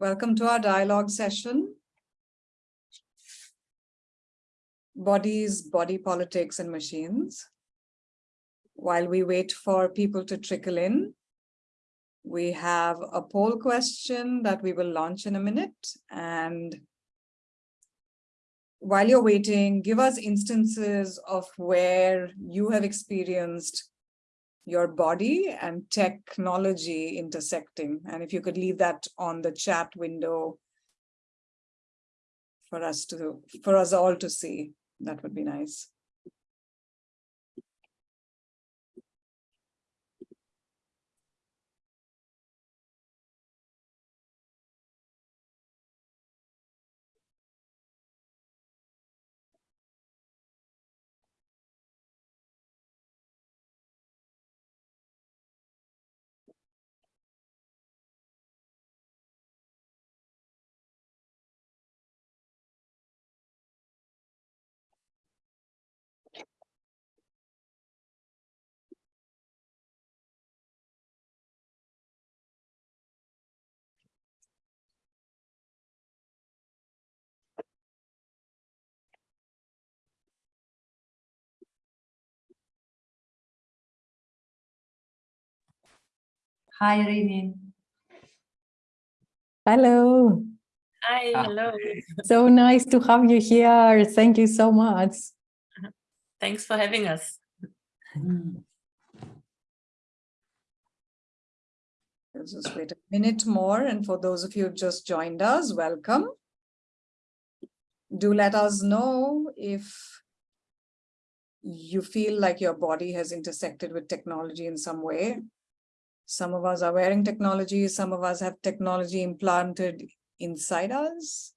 Welcome to our dialogue session. Bodies, body politics and machines. While we wait for people to trickle in, we have a poll question that we will launch in a minute. And while you're waiting, give us instances of where you have experienced your body and technology intersecting. And if you could leave that on the chat window for us to, for us all to see, that would be nice. Hi, Rini. Hello. Hi, hello. So nice to have you here. Thank you so much. Thanks for having us. Let's just wait a minute more. And for those of you who've just joined us, welcome. Do let us know if you feel like your body has intersected with technology in some way. Some of us are wearing technology, some of us have technology implanted inside us.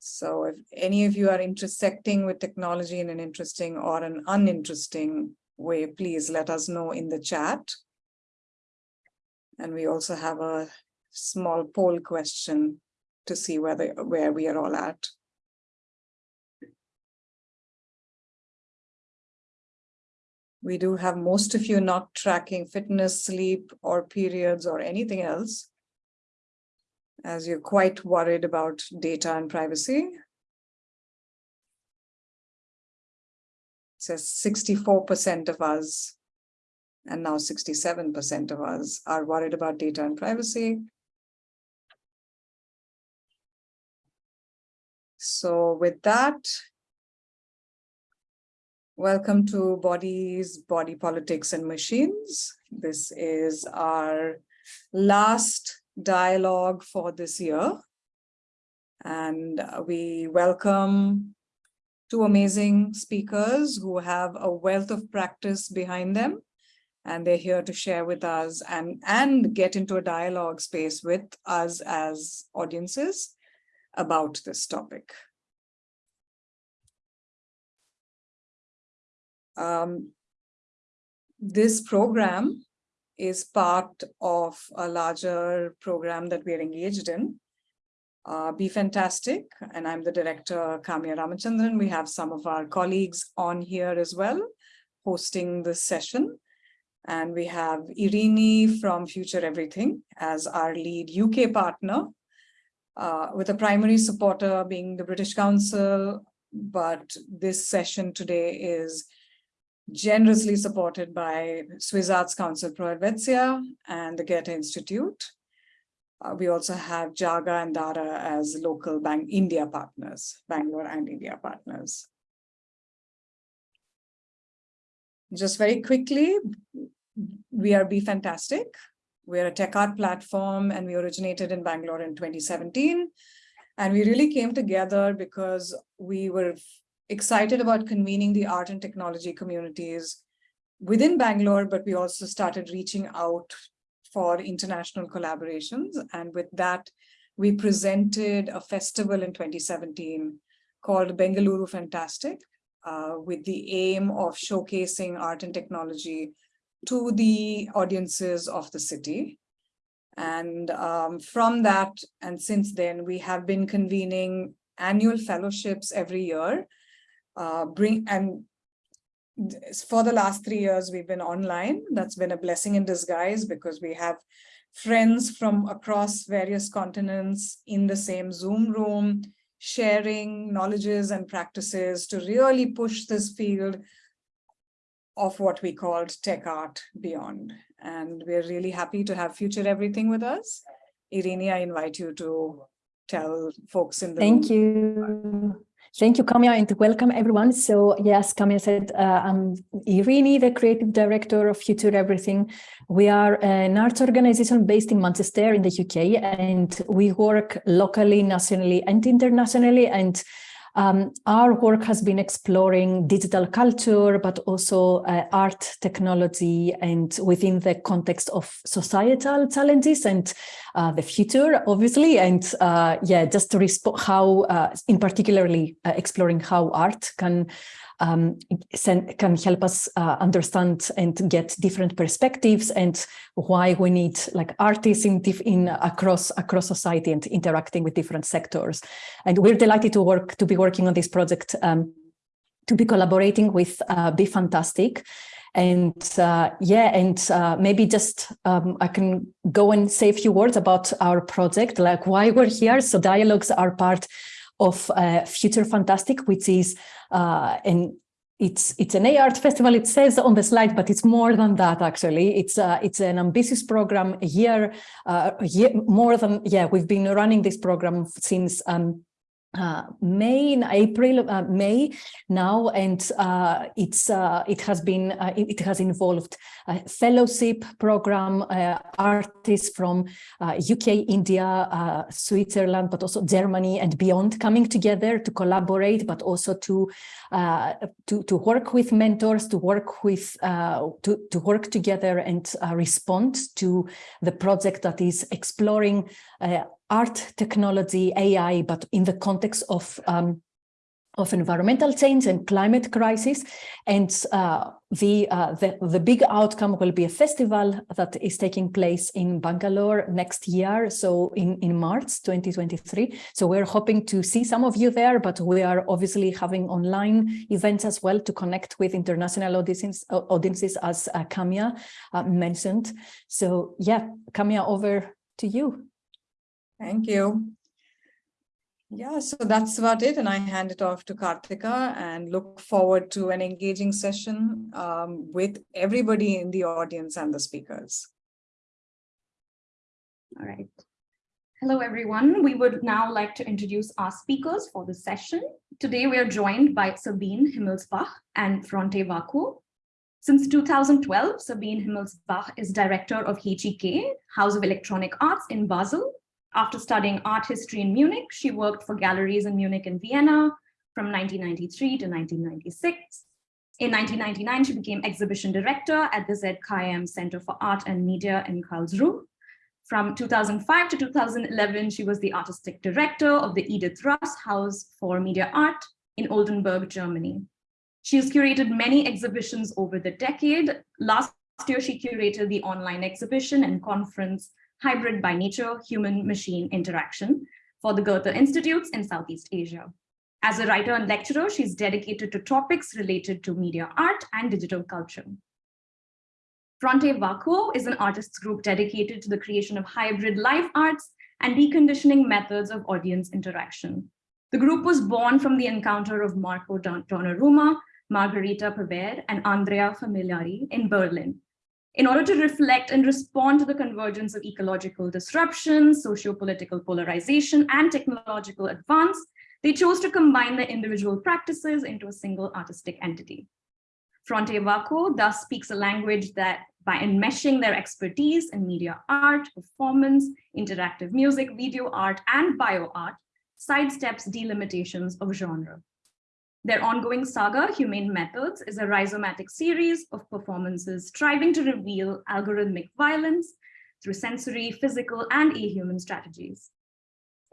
So if any of you are intersecting with technology in an interesting or an uninteresting way, please let us know in the chat. And we also have a small poll question to see whether where we are all at. We do have most of you not tracking fitness, sleep, or periods or anything else, as you're quite worried about data and privacy. It says 64% of us, and now 67% of us are worried about data and privacy. So with that, Welcome to Bodies, Body Politics and Machines. This is our last dialogue for this year. And we welcome two amazing speakers who have a wealth of practice behind them. And they're here to share with us and, and get into a dialogue space with us as audiences about this topic. Um, this program is part of a larger program that we are engaged in. Uh, Be Fantastic, and I'm the director, Kamya Ramachandran. We have some of our colleagues on here as well, hosting this session. And we have Irini from Future Everything as our lead UK partner, uh, with a primary supporter being the British Council. But this session today is generously supported by Swiss Arts Council Pro Helvetia and the Goethe Institute. Uh, we also have Jaga and Dara as local Bank India partners, Bangalore and India partners. Just very quickly, we are Be Fantastic. We're a tech art platform and we originated in Bangalore in 2017. And we really came together because we were excited about convening the art and technology communities within Bangalore, but we also started reaching out for international collaborations. And with that, we presented a festival in 2017 called Bengaluru Fantastic, uh, with the aim of showcasing art and technology to the audiences of the city. And um, from that, and since then, we have been convening annual fellowships every year uh, bring and for the last three years we've been online that's been a blessing in disguise because we have friends from across various continents in the same Zoom room, sharing knowledges and practices to really push this field of what we called tech art beyond. And we're really happy to have Future Everything with us. Irini, I invite you to tell folks in the Thank room. you. Thank you, Kamya, and welcome everyone. So yes, Kamya said, uh, I'm Irini, the creative director of Future Everything. We are an arts organization based in Manchester in the UK, and we work locally, nationally, and internationally. And um, our work has been exploring digital culture, but also uh, art, technology, and within the context of societal challenges and uh, the future, obviously. And uh, yeah, just to respond how, uh, in particularly uh, exploring how art can um, can help us uh, understand and get different perspectives and why we need like artists in, in across across society and interacting with different sectors. And we're delighted to work to be working on this project, um, to be collaborating with uh, Be Fantastic. And uh, yeah, and uh, maybe just um, I can go and say a few words about our project, like why we're here. So dialogues are part of uh, Future Fantastic, which is uh, an it's it's an art festival. It says on the slide, but it's more than that. Actually, it's uh, it's an ambitious program. A year, uh, a year more than yeah. We've been running this program since um, uh, May in April, uh, May now, and uh, it's uh, it has been uh, it, has involved a fellowship program, uh, artists from UK, India, Switzerland, but also Germany and beyond coming together to collaborate, but also to to to work with mentors, to work with uh, to to work together and respond to the project that is exploring art, technology, AI, but in the context of um, of environmental change and climate crisis. And uh, the, uh, the, the big outcome will be a festival that is taking place in Bangalore next year, so in, in March 2023. So we're hoping to see some of you there, but we are obviously having online events as well to connect with international audiences, audiences as uh, Kamya uh, mentioned. So yeah, Kamya, over to you. Thank you. Yeah, so that's about it. And I hand it off to Kartika and look forward to an engaging session um, with everybody in the audience and the speakers. All right. Hello, everyone. We would now like to introduce our speakers for the session. Today, we are joined by Sabine Himmelsbach and Fronte Vacuo. Since 2012, Sabine Himmelsbach is director of HEK, House of Electronic Arts in Basel, after studying art history in Munich, she worked for galleries in Munich and Vienna from 1993 to 1996. In 1999, she became exhibition director at the ZKM Center for Art and Media in Karlsruhe. From 2005 to 2011, she was the artistic director of the Edith Russ House for Media Art in Oldenburg, Germany. She has curated many exhibitions over the decade. Last year, she curated the online exhibition and conference hybrid by nature human-machine interaction for the Goethe Institutes in Southeast Asia. As a writer and lecturer, she's dedicated to topics related to media art and digital culture. Fronte Vacuo is an artists group dedicated to the creation of hybrid live arts and deconditioning methods of audience interaction. The group was born from the encounter of Marco Donnarumma, Margherita Pevere, and Andrea Familiari in Berlin, in order to reflect and respond to the convergence of ecological disruption, socio-political polarization, and technological advance, they chose to combine their individual practices into a single artistic entity. Fronte Vacuo thus speaks a language that by enmeshing their expertise in media art, performance, interactive music, video art, and bio art, sidesteps delimitations of genre. Their ongoing saga, Humane Methods, is a rhizomatic series of performances striving to reveal algorithmic violence through sensory, physical, and ahuman strategies.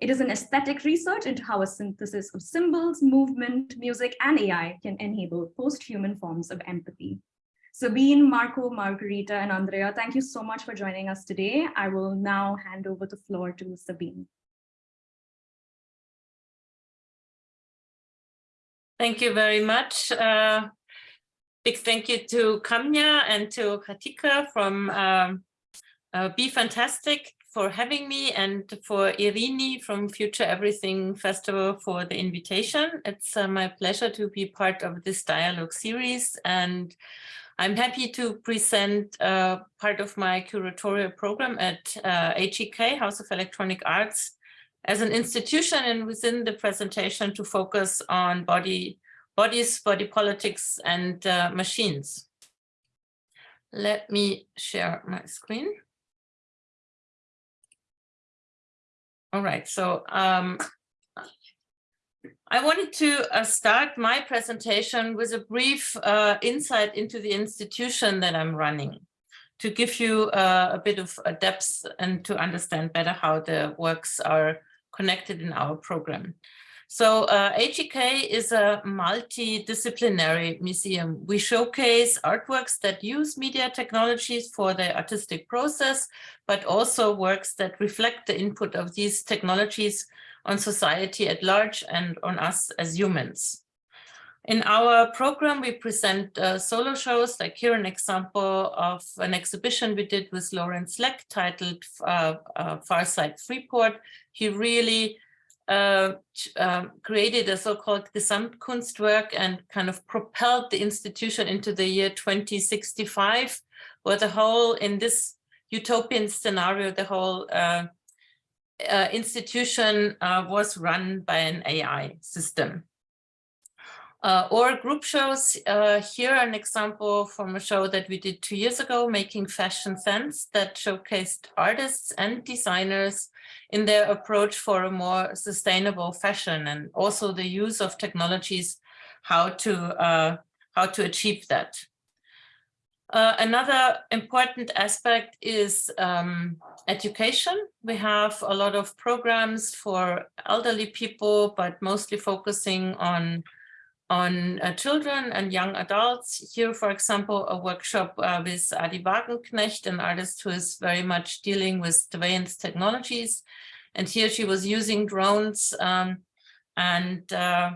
It is an aesthetic research into how a synthesis of symbols, movement, music, and AI can enable post-human forms of empathy. Sabine, Marco, Margherita, and Andrea, thank you so much for joining us today. I will now hand over the floor to Sabine. Thank you very much. Uh, big thank you to Kamya and to Katika from um, uh, Be Fantastic for having me and for Irini from Future Everything Festival for the invitation. It's uh, my pleasure to be part of this dialogue series and I'm happy to present uh, part of my curatorial program at uh, HEK, House of Electronic Arts, as an institution and within the presentation to focus on body, bodies, body politics and uh, machines. Let me share my screen. All right, so um, I wanted to uh, start my presentation with a brief uh, insight into the institution that I'm running to give you uh, a bit of a depth and to understand better how the works are connected in our program. So uh, is a multidisciplinary museum. We showcase artworks that use media technologies for the artistic process, but also works that reflect the input of these technologies on society at large and on us as humans. In our program, we present uh, solo shows, like here an example of an exhibition we did with Lawrence Lek titled uh, uh, Farside Freeport. He really uh, um, created a so-called Gesamtkunstwerk and kind of propelled the institution into the year 2065, where the whole, in this utopian scenario, the whole uh, uh, institution uh, was run by an AI system. Uh, or group shows, uh, here an example from a show that we did two years ago, Making Fashion Sense, that showcased artists and designers in their approach for a more sustainable fashion and also the use of technologies, how to, uh, how to achieve that. Uh, another important aspect is um, education. We have a lot of programs for elderly people, but mostly focusing on on uh, children and young adults. Here, for example, a workshop uh, with Addie Wagenknecht, an artist who is very much dealing with advanced technologies. And here she was using drones um, and uh,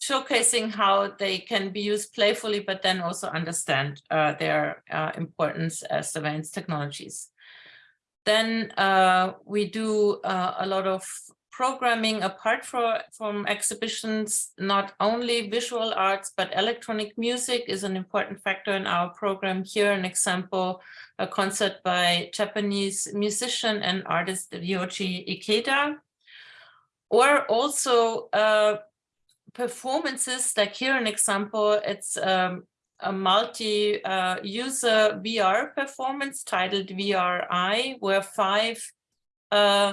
showcasing how they can be used playfully, but then also understand uh, their uh, importance as advanced technologies. Then uh, we do a lot of programming apart for, from exhibitions, not only visual arts, but electronic music is an important factor in our program. Here, an example, a concert by Japanese musician and artist Ryoji Ikeda. Or also uh, performances, like here an example, it's um, a multi-user uh, VR performance titled VRI, where five uh,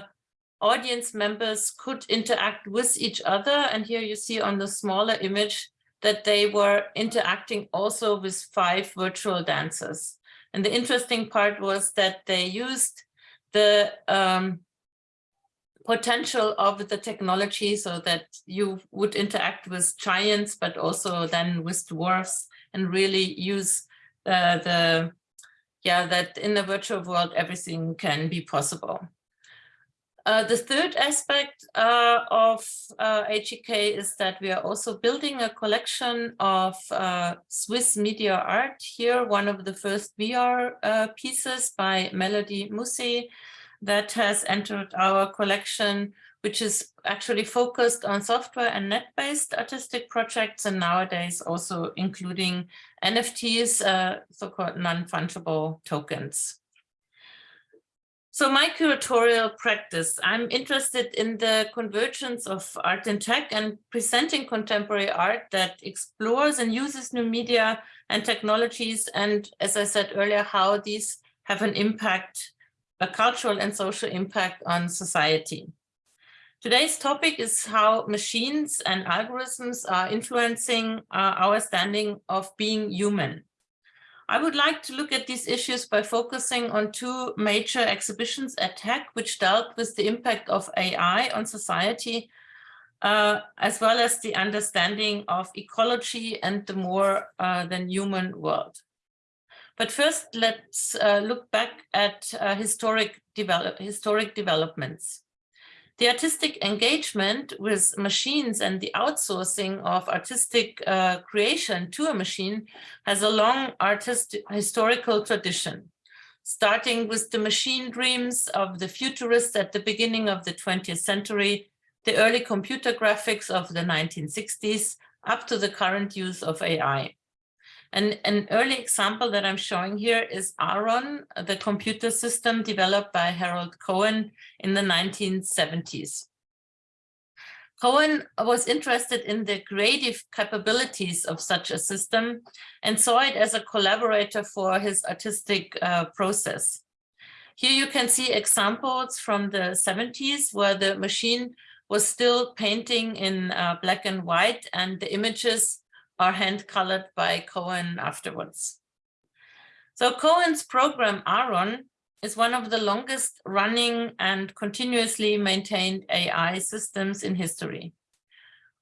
audience members could interact with each other. And here you see on the smaller image that they were interacting also with five virtual dancers. And the interesting part was that they used the um, potential of the technology so that you would interact with giants, but also then with dwarfs and really use uh, the, yeah, that in the virtual world, everything can be possible. Uh, the third aspect uh, of uh, HEK is that we are also building a collection of uh, Swiss media art. Here, one of the first VR uh, pieces by Mélodie Mousset that has entered our collection, which is actually focused on software and net-based artistic projects, and nowadays also including NFTs, so-called non-fungible tokens. So my curatorial practice, I'm interested in the convergence of art and tech and presenting contemporary art that explores and uses new media and technologies. And as I said earlier, how these have an impact, a cultural and social impact on society. Today's topic is how machines and algorithms are influencing uh, our standing of being human. I would like to look at these issues by focusing on two major exhibitions at HEK, which dealt with the impact of AI on society, uh, as well as the understanding of ecology and the more uh, than human world. But first, let's uh, look back at uh, historic, develop historic developments. The artistic engagement with machines and the outsourcing of artistic uh, creation to a machine has a long artist historical tradition. starting with the machine dreams of the futurists at the beginning of the 20th century, the early computer graphics of the 1960s, up to the current use of AI. And an early example that I'm showing here is Aaron, the computer system developed by Harold Cohen in the 1970s. Cohen was interested in the creative capabilities of such a system and saw it as a collaborator for his artistic uh, process. Here you can see examples from the 70s where the machine was still painting in uh, black and white and the images are hand colored by Cohen afterwards. So Cohen's program Aaron is one of the longest running and continuously maintained AI systems in history.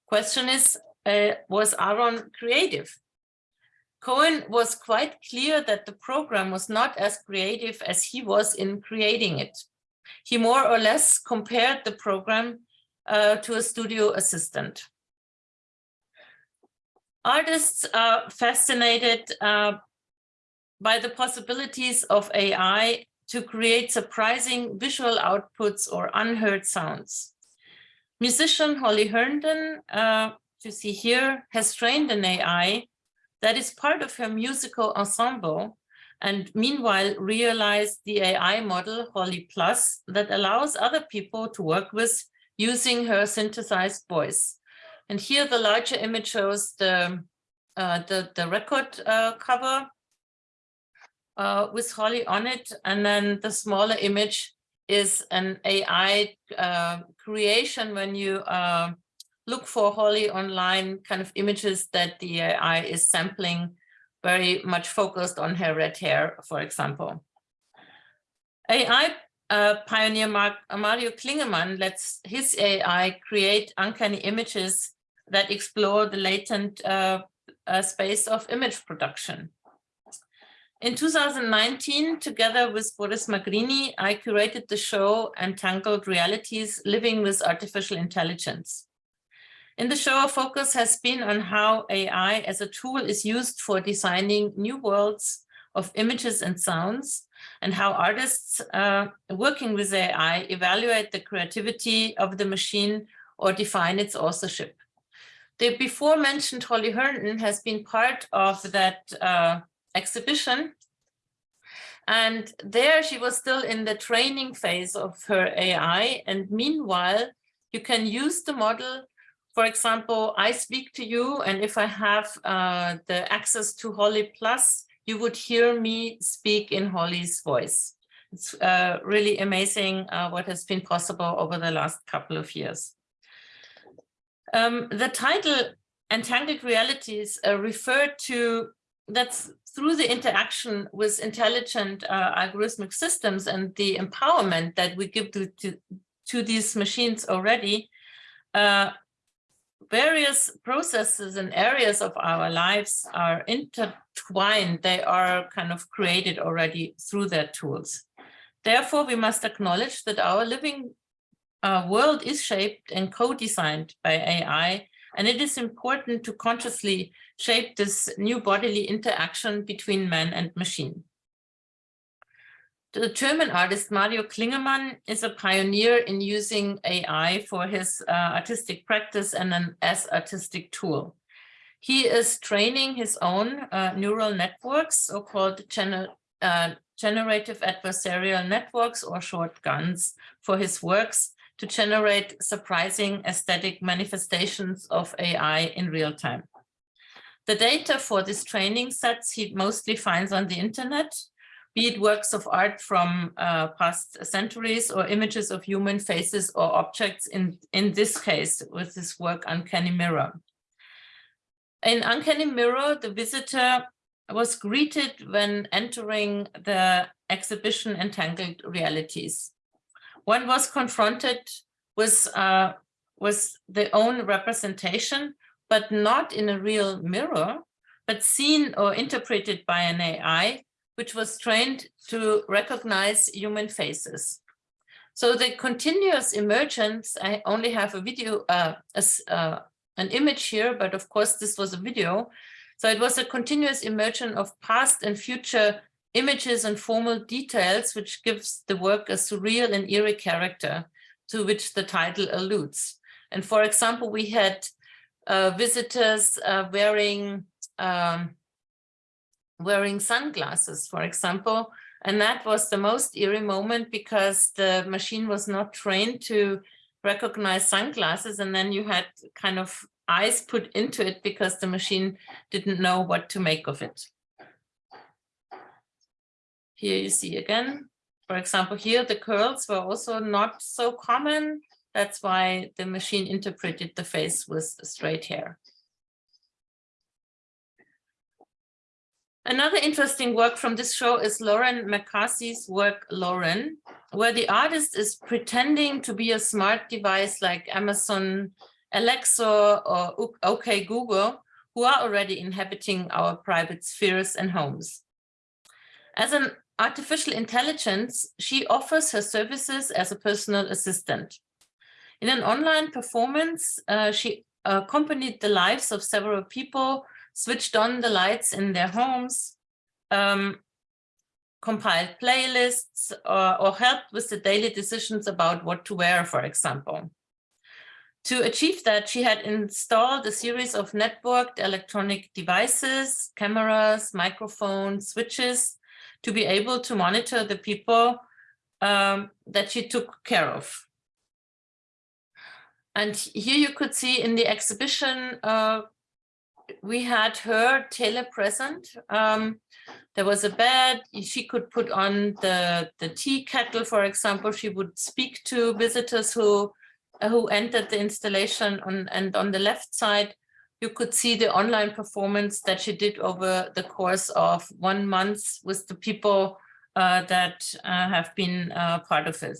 Question is, uh, was Aaron creative? Cohen was quite clear that the program was not as creative as he was in creating it. He more or less compared the program uh, to a studio assistant. Artists are fascinated uh, by the possibilities of AI to create surprising visual outputs or unheard sounds. Musician Holly Herndon, uh, you see here, has trained an AI that is part of her musical ensemble and meanwhile realized the AI model Holly Plus that allows other people to work with using her synthesized voice. And here the larger image shows the, uh, the, the, record uh, cover uh, with Holly on it. And then the smaller image is an AI uh, creation when you uh, look for Holly online kind of images that the AI is sampling very much focused on her red hair, for example. AI uh, pioneer Mark, Mario Klingemann lets his AI create uncanny images that explore the latent uh, uh, space of image production. In 2019, together with Boris Magrini, I curated the show Entangled Realities, Living with Artificial Intelligence. In the show, our focus has been on how AI as a tool is used for designing new worlds of images and sounds, and how artists uh, working with AI evaluate the creativity of the machine or define its authorship. The before mentioned Holly Herndon has been part of that uh, exhibition. And there she was still in the training phase of her AI. And meanwhile, you can use the model. For example, I speak to you, and if I have uh, the access to Holly Plus, you would hear me speak in Holly's voice. It's uh, really amazing uh, what has been possible over the last couple of years. Um, the title Entangled Realities uh, referred to that's through the interaction with intelligent uh, algorithmic systems and the empowerment that we give to, to, to these machines already, uh, various processes and areas of our lives are intertwined. They are kind of created already through their tools. Therefore, we must acknowledge that our living uh, world is shaped and co-designed by AI and it is important to consciously shape this new bodily interaction between man and machine. The German artist Mario Klingemann is a pioneer in using AI for his uh, artistic practice and an as artistic tool. He is training his own uh, neural networks, so-called gener uh, generative adversarial networks or short GANs for his works to generate surprising aesthetic manifestations of AI in real time. The data for these training sets he mostly finds on the internet, be it works of art from uh, past centuries or images of human faces or objects in, in this case with this work Uncanny Mirror. In Uncanny Mirror, the visitor was greeted when entering the exhibition Entangled Realities one was confronted with, uh, with their own representation, but not in a real mirror, but seen or interpreted by an AI, which was trained to recognize human faces. So the continuous emergence, I only have a video, uh, uh, an image here, but of course this was a video. So it was a continuous emergence of past and future images and formal details, which gives the work a surreal and eerie character to which the title alludes. And for example, we had uh, visitors uh, wearing um, wearing sunglasses, for example, and that was the most eerie moment because the machine was not trained to recognize sunglasses. And then you had kind of eyes put into it because the machine didn't know what to make of it. Here you see again, for example, here the curls were also not so common. That's why the machine interpreted the face with straight hair. Another interesting work from this show is Lauren McCarthy's work, Lauren, where the artist is pretending to be a smart device like Amazon Alexa or OK Google, who are already inhabiting our private spheres and homes. As an artificial intelligence, she offers her services as a personal assistant. In an online performance, uh, she accompanied the lives of several people switched on the lights in their homes, um, compiled playlists, or, or helped with the daily decisions about what to wear, for example. To achieve that, she had installed a series of networked electronic devices, cameras, microphones, switches, to be able to monitor the people um, that she took care of. And here you could see in the exhibition uh, we had her telepresent. Um, there was a bed. She could put on the, the tea kettle, for example. She would speak to visitors who, who entered the installation on, and on the left side, you could see the online performance that she did over the course of one month with the people uh, that uh, have been uh, part of it.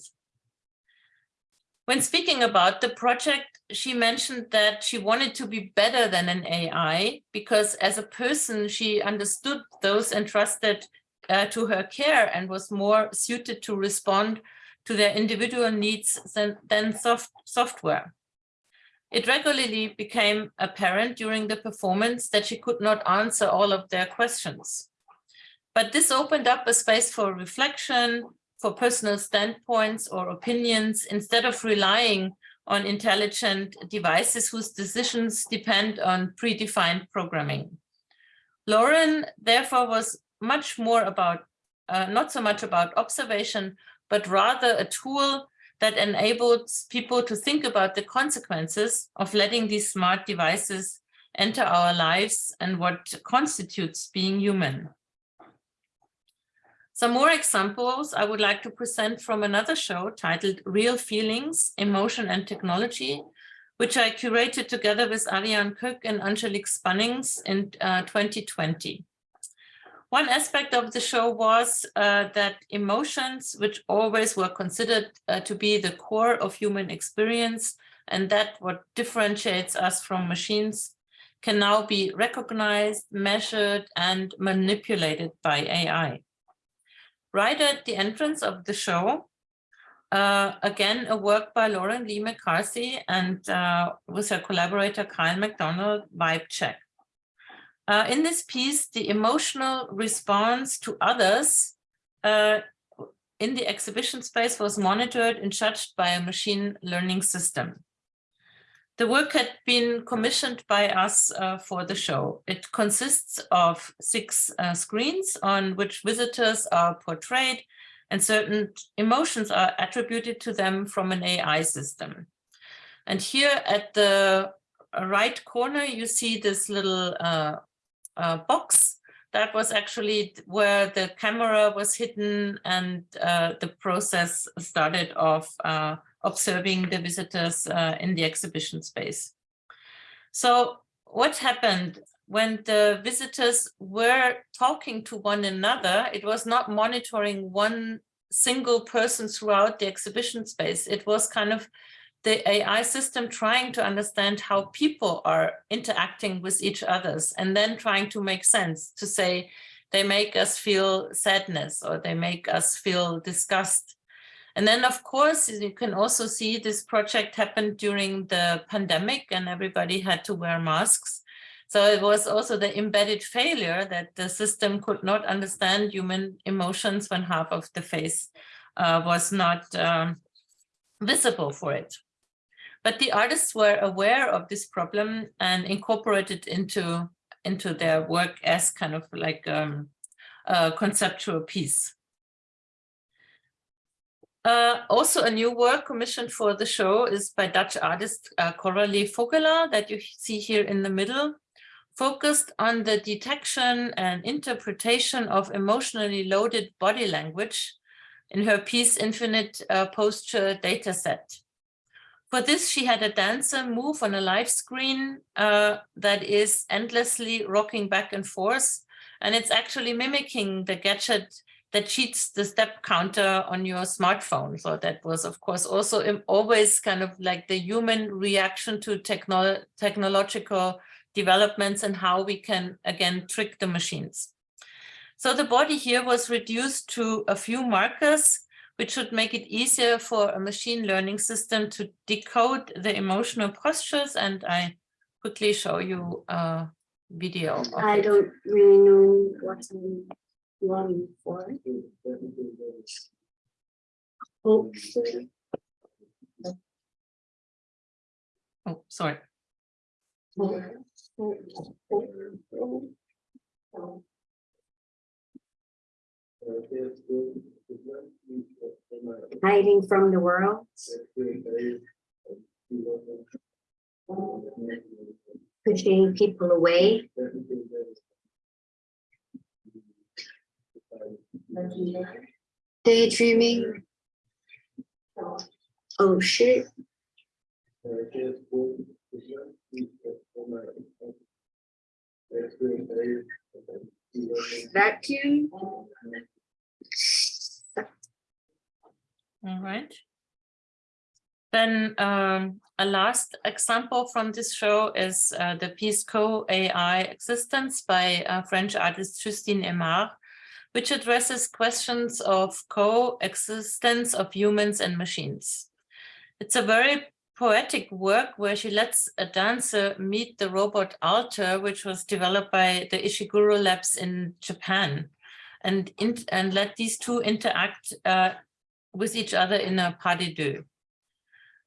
When speaking about the project, she mentioned that she wanted to be better than an AI because as a person, she understood those entrusted uh, to her care and was more suited to respond to their individual needs than, than soft, software. It regularly became apparent during the performance that she could not answer all of their questions. But this opened up a space for reflection, for personal standpoints or opinions, instead of relying on intelligent devices whose decisions depend on predefined programming. Lauren, therefore, was much more about, uh, not so much about observation, but rather a tool that enables people to think about the consequences of letting these smart devices enter our lives and what constitutes being human. Some more examples I would like to present from another show titled Real Feelings, Emotion and Technology, which I curated together with Ariane Koek and Angelique Spaninks in uh, 2020. One aspect of the show was uh, that emotions, which always were considered uh, to be the core of human experience, and that what differentiates us from machines, can now be recognized, measured, and manipulated by AI. Right at the entrance of the show, uh, again, a work by Lauren Lee McCarthy and uh, with her collaborator Kyle McDonald, Vibe Check. Uh, in this piece, the emotional response to others uh, in the exhibition space was monitored and judged by a machine learning system. The work had been commissioned by us uh, for the show. It consists of six uh, screens on which visitors are portrayed and certain emotions are attributed to them from an AI system. And here at the right corner, you see this little uh, uh box that was actually where the camera was hidden and uh, the process started of uh, observing the visitors uh, in the exhibition space. So what happened when the visitors were talking to one another, it was not monitoring one single person throughout the exhibition space. It was kind of the AI system trying to understand how people are interacting with each others and then trying to make sense to say they make us feel sadness or they make us feel disgust and then, of course, you can also see this project happened during the pandemic and everybody had to wear masks. So it was also the embedded failure that the system could not understand human emotions when half of the face uh, was not um, visible for it. But the artists were aware of this problem and incorporated into into their work as kind of like um, a conceptual piece. Uh, also a new work commissioned for the show is by Dutch artist uh, Coralie Vogelaar that you see here in the middle, focused on the detection and interpretation of emotionally loaded body language in her piece Infinite uh, Posture Dataset. For this, she had a dancer move on a live screen uh, that is endlessly rocking back and forth. And it's actually mimicking the gadget that cheats the step counter on your smartphone. So that was, of course, also always kind of like the human reaction to technolo technological developments and how we can, again, trick the machines. So the body here was reduced to a few markers which should make it easier for a machine learning system to decode the emotional postures. And I quickly show you a video. I it. don't really know what I'm longing for. Hopefully, Oh, sorry. Hiding from the world, pushing people away. Daydreaming. Oh shit. Vacuum. All right. Then um, a last example from this show is uh, the piece Co-AI Existence by uh, French artist Justine Emard, which addresses questions of coexistence of humans and machines. It's a very poetic work where she lets a dancer meet the robot Alter, which was developed by the Ishiguro Labs in Japan, and, in, and let these two interact uh, with each other in a pas de deux.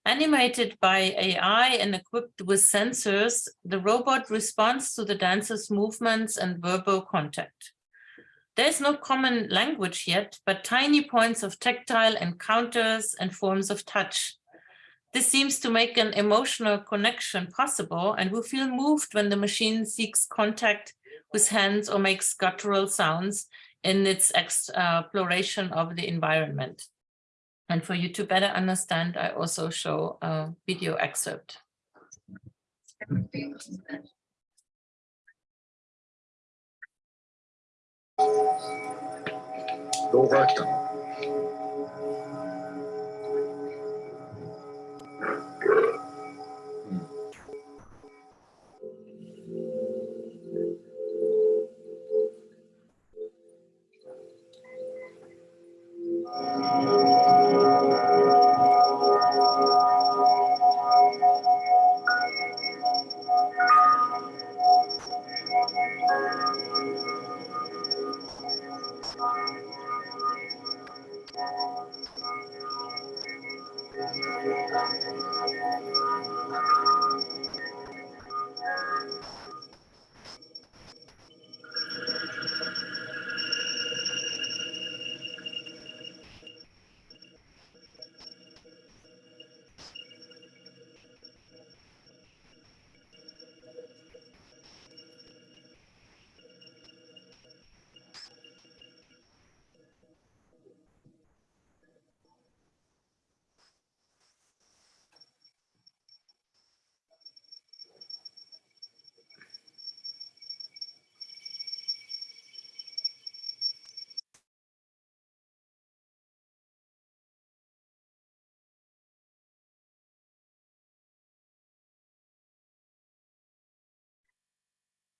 Animated by AI and equipped with sensors, the robot responds to the dancer's movements and verbal contact. There's no common language yet, but tiny points of tactile encounters and forms of touch. This seems to make an emotional connection possible and we feel moved when the machine seeks contact with hands or makes guttural sounds in its uh, exploration of the environment. And for you to better understand, I also show a video excerpt.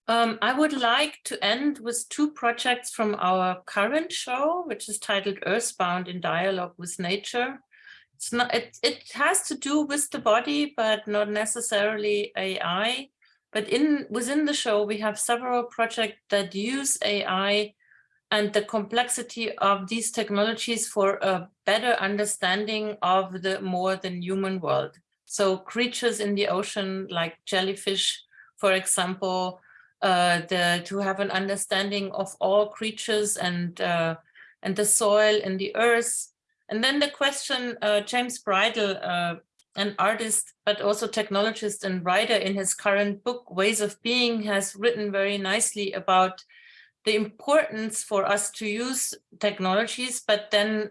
Um, I would like to end with two projects from our current show, which is titled Earthbound in Dialogue with Nature. It's not, it, it has to do with the body, but not necessarily AI. But in within the show, we have several projects that use AI and the complexity of these technologies for a better understanding of the more than human world. So creatures in the ocean like jellyfish, for example, uh, the, to have an understanding of all creatures and, uh, and the soil and the earth. And then the question, uh, James Bridle, uh, an artist, but also technologist and writer in his current book, Ways of Being, has written very nicely about the importance for us to use technologies, but then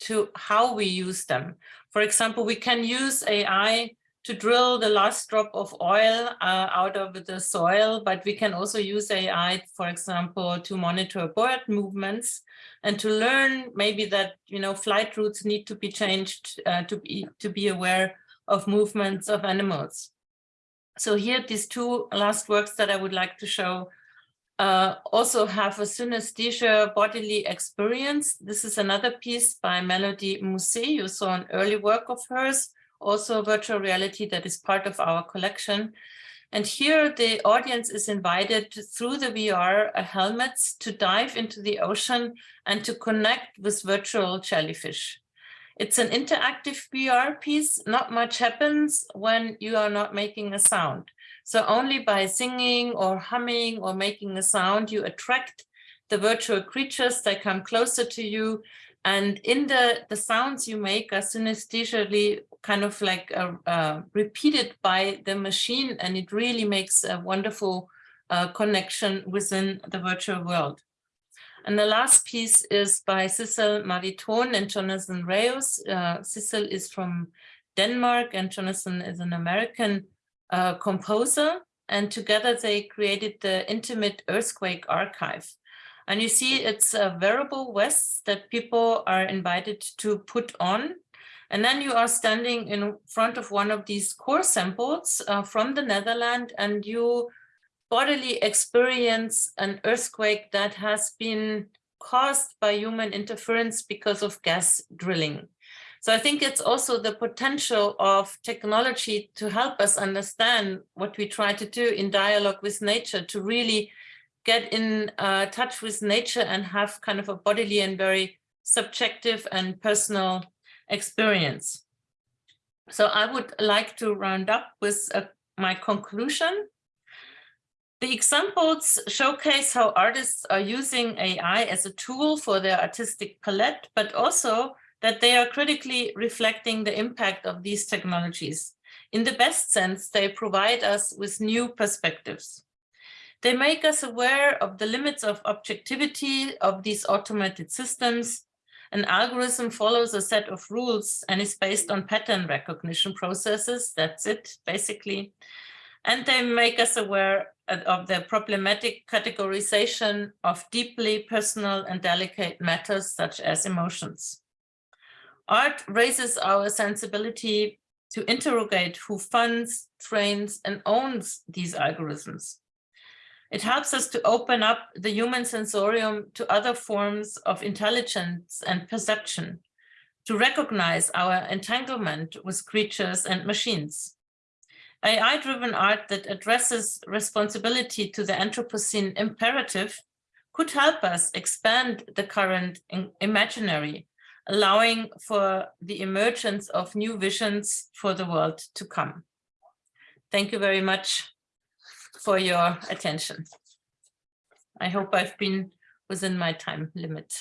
to how we use them. For example, we can use AI to drill the last drop of oil uh, out of the soil, but we can also use AI, for example, to monitor bird movements and to learn maybe that, you know, flight routes need to be changed uh, to, be, to be aware of movements of animals. So here, these two last works that I would like to show uh, also have a synesthesia bodily experience. This is another piece by Mélodie Mousset. You saw an early work of hers, also virtual reality that is part of our collection. And here the audience is invited through the VR helmets to dive into the ocean and to connect with virtual jellyfish. It's an interactive VR piece. Not much happens when you are not making a sound. So only by singing or humming or making a sound, you attract the virtual creatures that come closer to you. And in the, the sounds you make are synesthesially kind of like uh, uh, repeated by the machine. And it really makes a wonderful uh, connection within the virtual world. And the last piece is by Sissel Marie Tonn and Jonathan Reus. Uh, Sissel is from Denmark and Jonathan is an American composer. And together they created the Intimate Earthquake Archive. And you see it's a wearable vest that people are invited to put on. And then you are standing in front of one of these core samples uh, from the Netherlands and you bodily experience an earthquake that has been caused by human interference because of gas drilling. So I think it's also the potential of technology to help us understand what we try to do in dialogue with nature, to really get in uh, touch with nature and have kind of a bodily and very subjective and personal experience. So I would like to round up with uh, my conclusion. The examples showcase how artists are using AI as a tool for their artistic palette, but also that they are critically reflecting the impact of these technologies. In the best sense, they provide us with new perspectives. They make us aware of the limits of objectivity of these automated systems. An algorithm follows a set of rules and is based on pattern recognition processes. That's it, basically. And they make us aware of the problematic categorization of deeply personal and delicate matters such as emotions. Art raises our sensibility to interrogate who funds, trains, and owns these algorithms. It helps us to open up the human sensorium to other forms of intelligence and perception, to recognize our entanglement with creatures and machines. AI-driven art that addresses responsibility to the Anthropocene imperative could help us expand the current imaginary allowing for the emergence of new visions for the world to come. Thank you very much for your attention. I hope I've been within my time limit.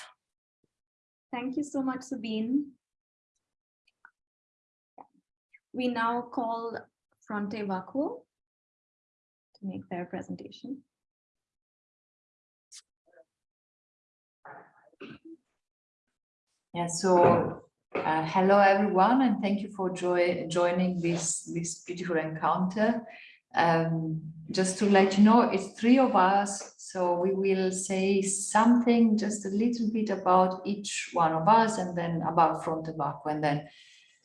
Thank you so much, Sabine. We now call Fronte Vacuo to make their presentation. Yeah, so uh, hello everyone, and thank you for joy joining this, this beautiful encounter. Um, just to let you know, it's three of us, so we will say something just a little bit about each one of us and then about Fronte Vacuo and then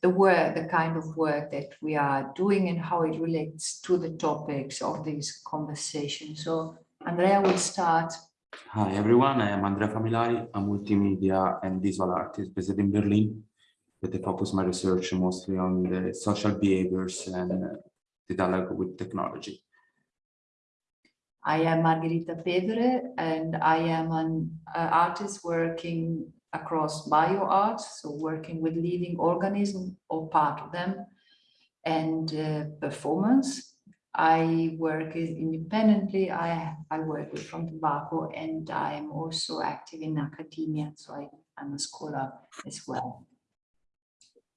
the work, the kind of work that we are doing and how it relates to the topics of this conversation. So Andrea will start. Hi everyone, I am Andrea Familari, a multimedia and visual artist based in Berlin, but I focus my research mostly on the social behaviors and the dialogue with technology. I am Margherita Pedre and I am an uh, artist working across bio bioart, so working with living organisms or part of them, and uh, performance. I work independently, I, I work with Fronte Vacuo and I am also active in academia, so I, I'm a scholar as well.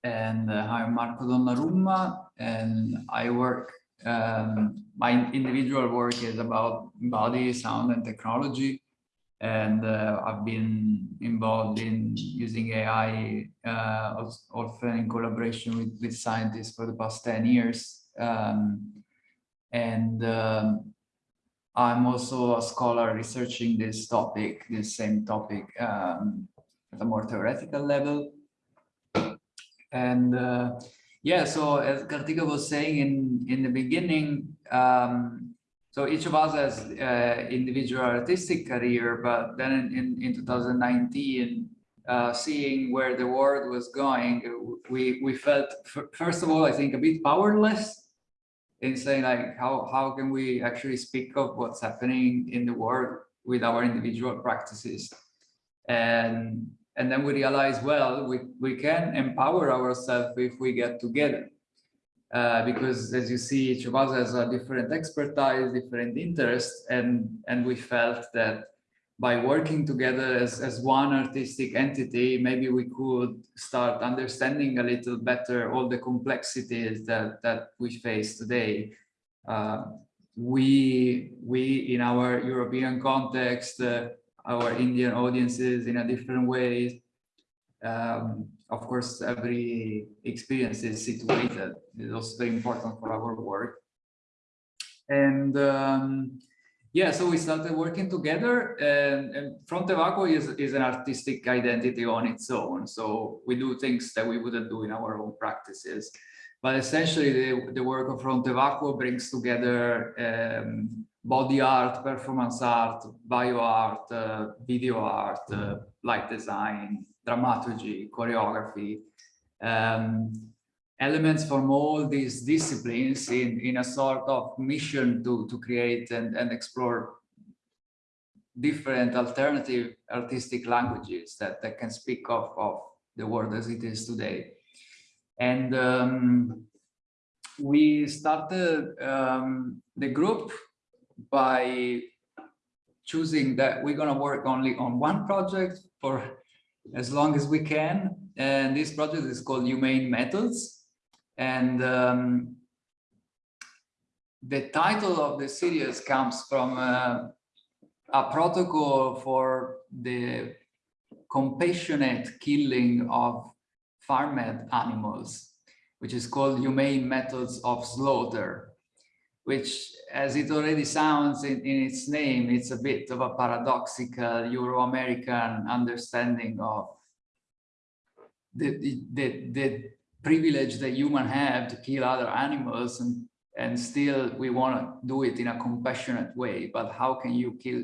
And uh, I'm Marco Donnarumma, and I work, um, my individual work is about body, sound, and technology. And uh, I've been involved in using AI, uh, often in collaboration with, with scientists for the past 10 years. Um, and um, I'm also a scholar researching this topic, this same topic um, at a more theoretical level. And uh, yeah, so as Kartika was saying in, in the beginning, um, so each of us has uh, individual artistic career, but then in, in, in 2019, uh, seeing where the world was going, we, we felt, first of all, I think a bit powerless in saying like, how, how can we actually speak of what's happening in the world with our individual practices? And and then we realize, well, we, we can empower ourselves if we get together. Uh, because as you see, each of us has a different expertise, different interests, and, and we felt that by working together as, as one artistic entity, maybe we could start understanding a little better all the complexities that, that we face today. Uh, we, we, in our European context, uh, our Indian audiences in a different way. Um, of course, every experience is situated. It's also very important for our work. And um, yeah, so we started working together and, and Fronte Vacuo is, is an artistic identity on its own. So we do things that we wouldn't do in our own practices. But essentially the, the work of Fronte Vacuo brings together um, body art, performance art, bio art, uh, video art, uh, light design, dramaturgy, choreography, um, elements from all these disciplines in, in a sort of mission to, to create and, and explore different alternative artistic languages that, that can speak of, of the world as it is today. And um, we started um, the group by choosing that we're going to work only on one project for as long as we can. And this project is called Humane Methods. And um, the title of the series comes from uh, a protocol for the compassionate killing of farmed animals, which is called Humane Methods of Slaughter which as it already sounds in, in its name, it's a bit of a paradoxical Euro-American understanding of the, the, the, privilege that humans have to kill other animals and, and still we want to do it in a compassionate way. But how can you kill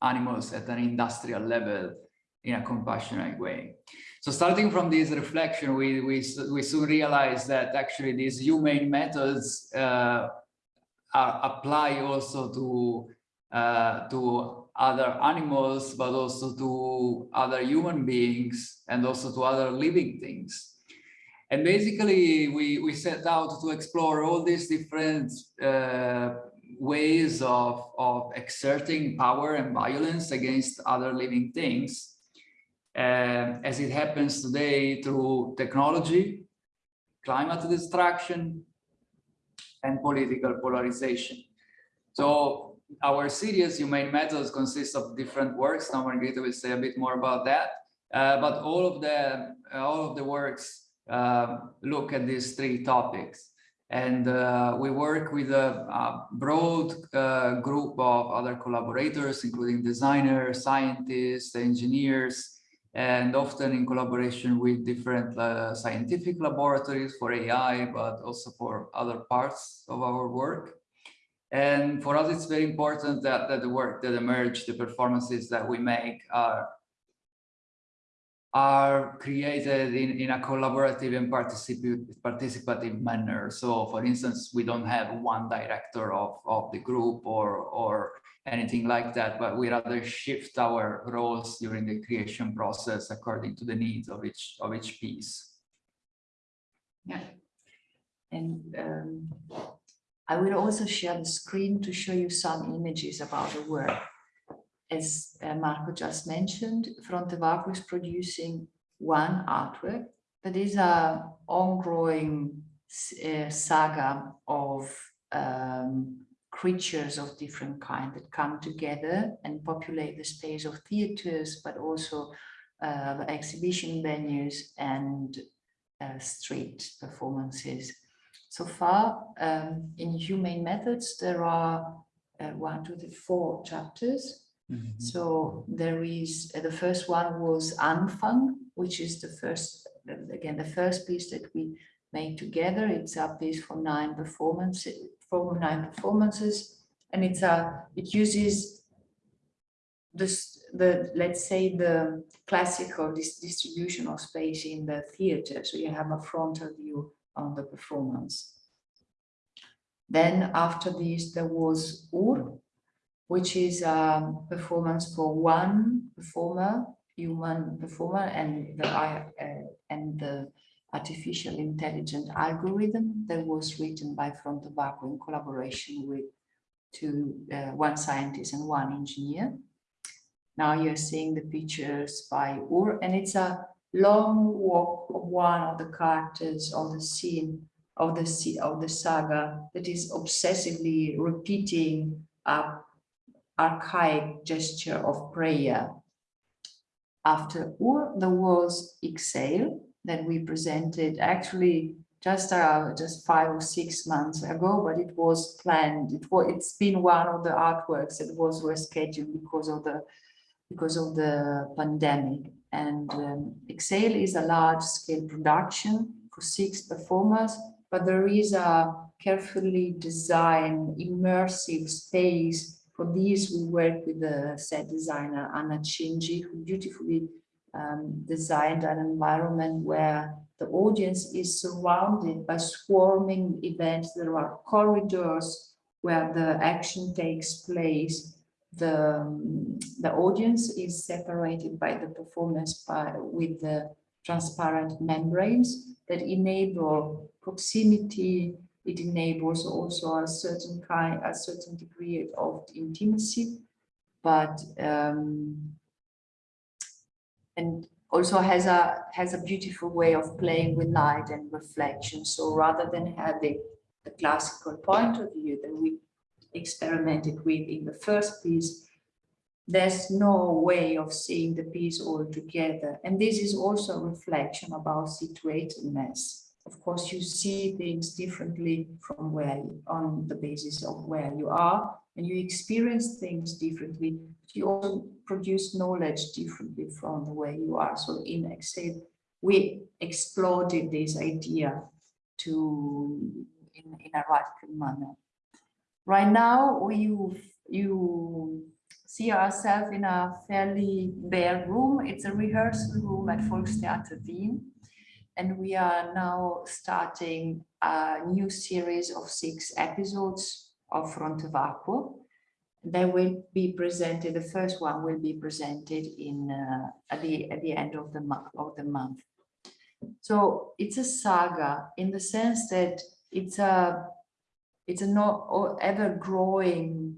animals at an industrial level in a compassionate way? So starting from this reflection, we, we, we soon realized that actually these humane methods uh, are apply also to uh, to other animals, but also to other human beings and also to other living things. And basically, we, we set out to explore all these different uh, ways of, of exerting power and violence against other living things, uh, as it happens today through technology, climate destruction, and political polarization. So our series, Humane Methods, consists of different works. Now Margherita will say a bit more about that. Uh, but all of the all of the works uh, look at these three topics. And uh, we work with a, a broad uh, group of other collaborators, including designers, scientists, engineers, and often in collaboration with different uh, scientific laboratories for AI, but also for other parts of our work. And for us, it's very important that, that the work that emerge, the performances that we make are are created in, in a collaborative and participative, manner. So for instance, we don't have one director of, of the group or, or anything like that, but we rather shift our roles during the creation process according to the needs of each, of each piece. Yeah. And um, I will also share the screen to show you some images about the work. As uh, Marco just mentioned, Fronte Vacuo is producing one artwork that is a ongoing uh, saga of um, creatures of different kind that come together and populate the space of theaters, but also uh, exhibition venues and uh, street performances. So far, um, in humane methods, there are uh, one, two, three, four chapters. So there is, uh, the first one was Anfang, which is the first, again, the first piece that we made together. It's a piece for nine performances, for nine performances, and it's a, it uses this, the, let's say the classical dis distribution of space in the theater. So you have a frontal view on the performance. Then after this, there was Ur, which is a performance for one performer, human performer, and the uh, and the artificial intelligent algorithm that was written by Vacuo in collaboration with two, uh, one scientist and one engineer. Now you're seeing the pictures by Ur, and it's a long walk of one of the characters of the scene of the of the saga that is obsessively repeating a archaic gesture of prayer. After Ur, the was Exhale that we presented actually just uh, just five or six months ago, but it was planned. It was it's been one of the artworks that was rescheduled because of the because of the pandemic. And um, Exhale is a large scale production for six performers, but there is a carefully designed immersive space. For these, we work with the set designer Anna Chinji, who beautifully um, designed an environment where the audience is surrounded by swarming events. There are corridors where the action takes place. The, um, the audience is separated by the performance by, with the transparent membranes that enable proximity. It enables also a certain kind, a certain degree of intimacy, but um, and also has a has a beautiful way of playing with light and reflection. So rather than having the classical point of view that we experimented with in the first piece, there's no way of seeing the piece all together. And this is also a reflection about situatedness. Of course, you see things differently from where you, on the basis of where you are, and you experience things differently. You also produce knowledge differently from the way you are. So in Exhale, we exploded this idea to in, in a radical manner. Right now, you you see ourselves in a fairly bare room. It's a rehearsal room at Volkstheater Wien. And we are now starting a new series of six episodes of Fronte Vacuo. They will be presented, the first one will be presented in uh, at the at the end of the month of the month. So it's a saga in the sense that it's a it's a not ever growing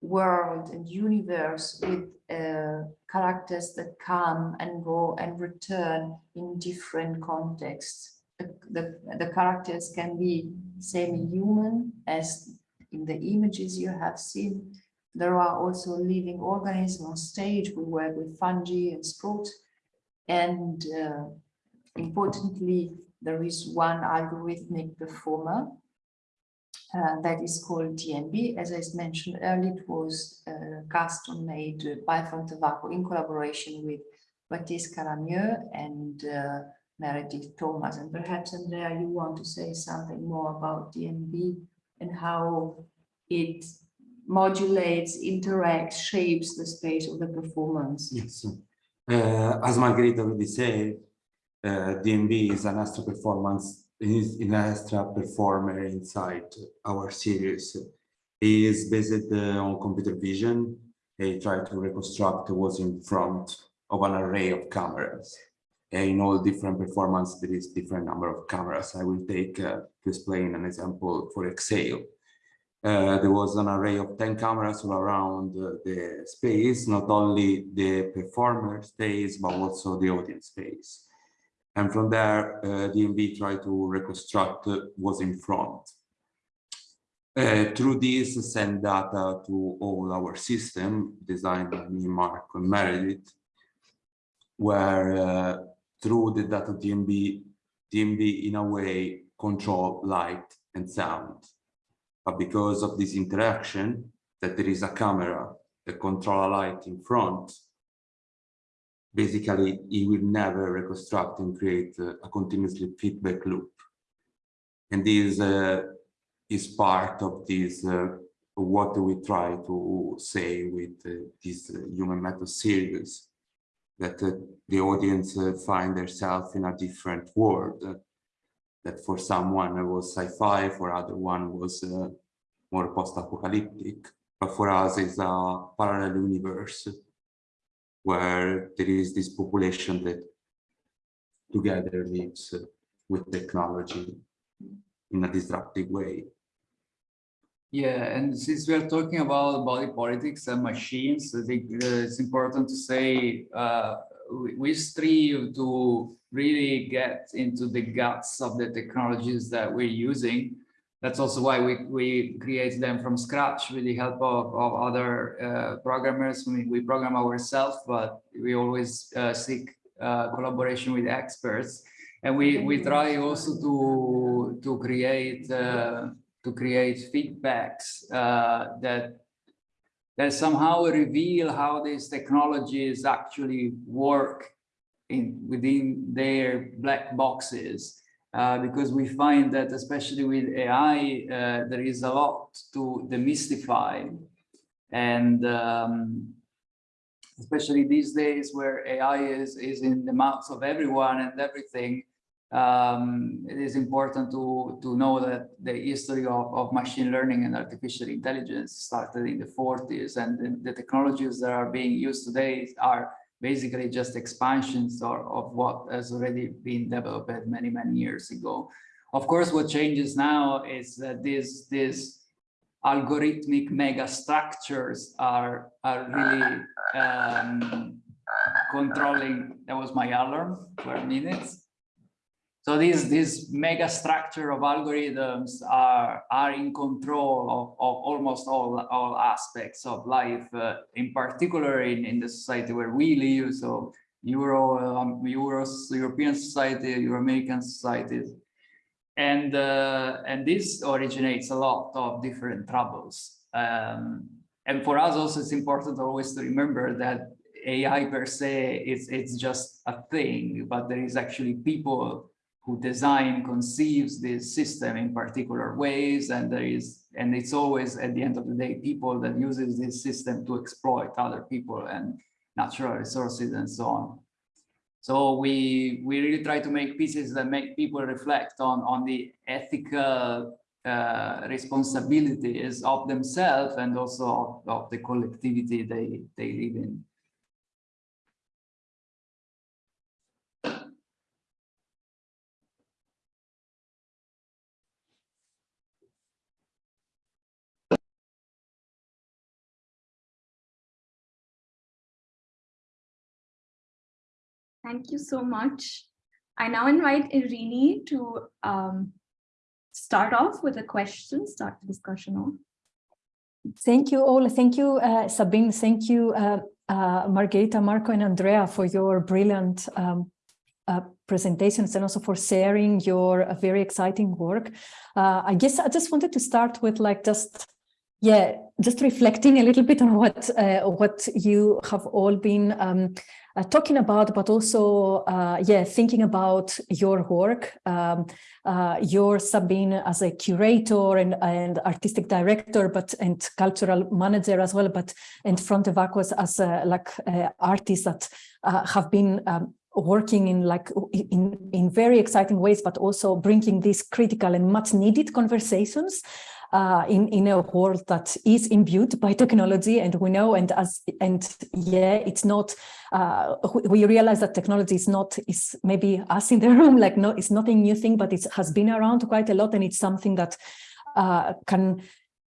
world and universe with uh, characters that come and go and return in different contexts. The, the, the characters can be semi-human as in the images you have seen. There are also living organisms on stage. We work with fungi and sprouts. And uh, importantly, there is one algorithmic performer uh, that is called DNB. As I mentioned earlier, it was uh, custom made by Fronte Vacuo in collaboration with Baptiste Caramiaux and uh, Meredith Thomas. And perhaps, Andrea, you want to say something more about DNB and how it modulates, interacts, shapes the space of the performance. Yes. Uh, as Margherita already said, uh, DMB is an extra performance is an extra performer inside our series. He is based uh, on computer vision. He tried to reconstruct what's in front of an array of cameras. And in all different performance, there is different number of cameras. I will take uh, to explain an example for Exhale. Uh, there was an array of 10 cameras all around uh, the space, not only the performer space, but also the audience space. And from there, uh, DMB tried to reconstruct uh, what's in front. Uh, through this, send data to all our system, designed by me, Mark, and Meredith, where uh, through the data DMB, DMB in a way control light and sound. But because of this interaction, that there is a camera that control a light in front, basically it will never reconstruct and create a, continuously feedback loop. And this uh, is part of this uh, what we try to say with uh, this uh, human method series that uh, the audience find themselves in a different world that for someone it was sci-fi for other one was more post-apocalyptic but for us is a parallel universe where there is this population that together lives uh, with technology in a disruptive way Yeah, and since we are talking about body politics and machines, I think uh, it's important to say uh, we, we strive to really get into the guts of the technologies that we're using. That's also why we, we create them from scratch with the help of, of other uh, programmers. We, we program ourselves, but we always uh, seek uh, collaboration with experts. And we, we try also to, to create uh, to create feedbacks uh, that that somehow reveal how these technologies actually work in within their black boxes. Uh, because we find that especially with AI, uh, there is a lot to demystify. And um, especially these days where AI is, is in the mouths of everyone and everything, um, it is important to, to know that the history of, of machine learning and artificial intelligence started in the 40s and the, the technologies that are being used today are basically just expansions or, of what has already been developed many, many years ago. Of course, what changes now is that these, these algorithmic mega structures are, are really um, controlling, that was my alarm for minutes. So these, this mega structure of algorithms are, are in control of, of almost all, all aspects of life, uh, in particular in, in the society where we live. So Euro, um, European society, Euro-American societies. And, uh, and this originates a lot of different troubles. Um, and for us also, it's important always to remember that AI per se, is it's just a thing, but there is actually people who design conceives this system in particular ways and there is and it's always at the end of the day people that uses this system to exploit other people and natural resources and so on. So we we really try to make pieces that make people reflect on on the ethical uh, responsibilities of themselves and also of, of the collectivity they they live in Thank you so much. I now invite Irini to um, start off with a question, start the discussion off. Thank you all. Thank you, uh, Sabine. Thank you, uh, uh, Margherita, Marco, and Andrea for your brilliant um, uh, presentations and also for sharing your uh, very exciting work. Uh, I guess I just wanted to start with like just yeah, just reflecting a little bit on what uh, what you have all been um, uh, talking about, but also, uh, yeah, thinking about your work. Um, uh, you're Sabine as a curator and, and artistic director, but and cultural manager as well, but and of Vacuo as like uh, artists that uh, have been um, working in like in in very exciting ways, but also bringing these critical and much needed conversations uh, in in a world that is imbued by technology, and we know, and as and yeah, it's not. Uh, we realize that technology is not is maybe us in the room, like no, it's not a new thing, but it has been around quite a lot, and it's something that uh, can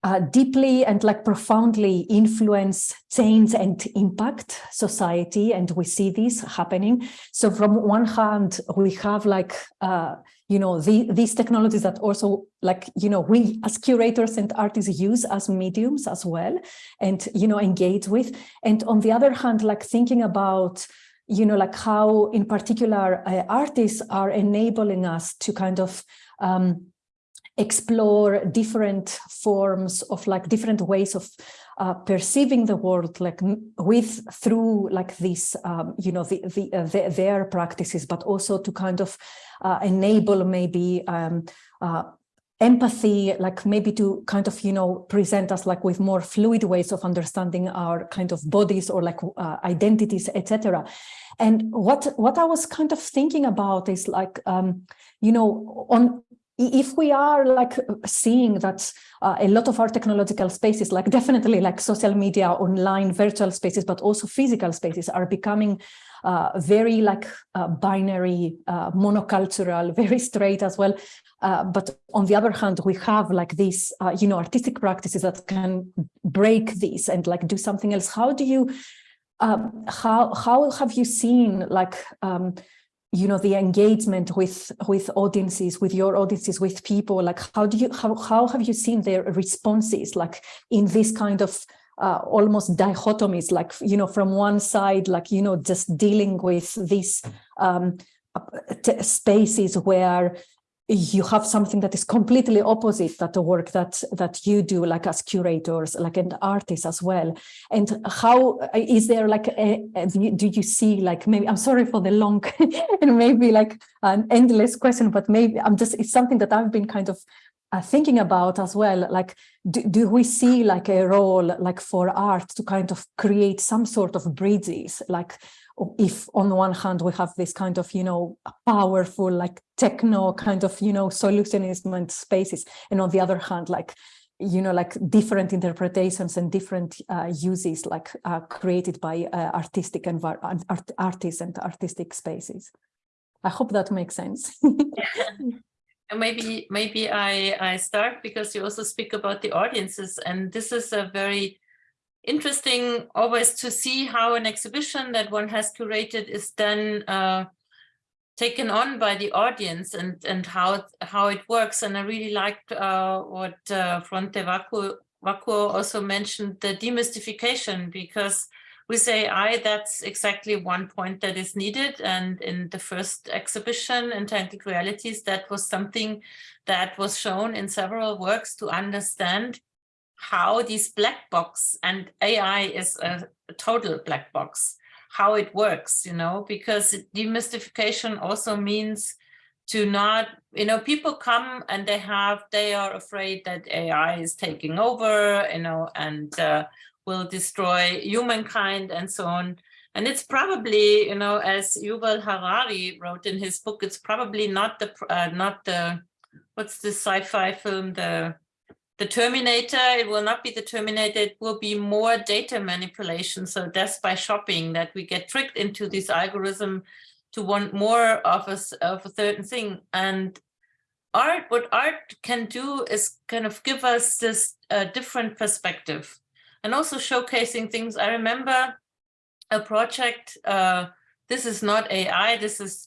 uh, deeply and like profoundly influence, change and impact society. And we see this happening. So from one hand, we have like, uh, you know, the, these technologies that also like, you know, we as curators and artists use as mediums as well and, you know, engage with. And on the other hand, like thinking about, you know, like how in particular uh, artists are enabling us to kind of um, explore different forms of like different ways of uh, perceiving the world like with through like this um, you know the, the, uh, the, their practices but also to kind of uh, enable maybe um, uh, empathy like maybe to kind of you know present us like with more fluid ways of understanding our kind of bodies or like uh, identities etc and what what i was kind of thinking about is like um you know on if we are like seeing that uh, a lot of our technological spaces, like definitely like social media, online virtual spaces, but also physical spaces are becoming uh, very like uh, binary, uh, monocultural, very straight as well. Uh, but on the other hand, we have like these, uh, you know, artistic practices that can break this and like do something else. How do you, um, how, how have you seen like, um, you know the engagement with with audiences with your audiences with people like how do you how, how have you seen their responses like in this kind of uh, almost dichotomies like you know from one side like you know just dealing with these um, spaces where you have something that is completely opposite that the work that that you do like as curators like an artist as well. And how is there like a, a, do you see like maybe i'm sorry for the long and maybe like an endless question but maybe i'm just it's something that i've been kind of uh, thinking about as well. Like do, do we see like a role like for art to kind of create some sort of bridges? Like if on the one hand we have this kind of you know powerful like techno kind of you know solutionism spaces and on the other hand like you know like different interpretations and different uh, uses like uh, created by uh, artistic and art artists and artistic spaces. I hope that makes sense. Maybe maybe i i start because you also speak about the audiences and this is a very interesting always to see how an exhibition that one has curated is then uh, taken on by the audience and and how how it works. And i really liked uh, what uh, fronte vacuo, also mentioned the demystification because with ai that's exactly one point that is needed. And in the first exhibition entangled realities that was something that was shown in several works to understand how these black box and AI is a, total black box, how it works, you know, because demystification also means to not, you know, people come and they have, they are afraid that AI is taking over, you know, and uh, will destroy humankind and so on. And it's probably, you know, as Yuval Harari wrote in his book, it's probably not the, uh, not the, what's the sci-fi film, the the Terminator, it will not be the Terminator, it will be more data manipulation. So that's by shopping that we get tricked into this algorithm to want more of a, of a certain thing. And art, what art can do is kind of give us this uh, different perspective and also showcasing things. I remember a project, uh, this is not AI, this is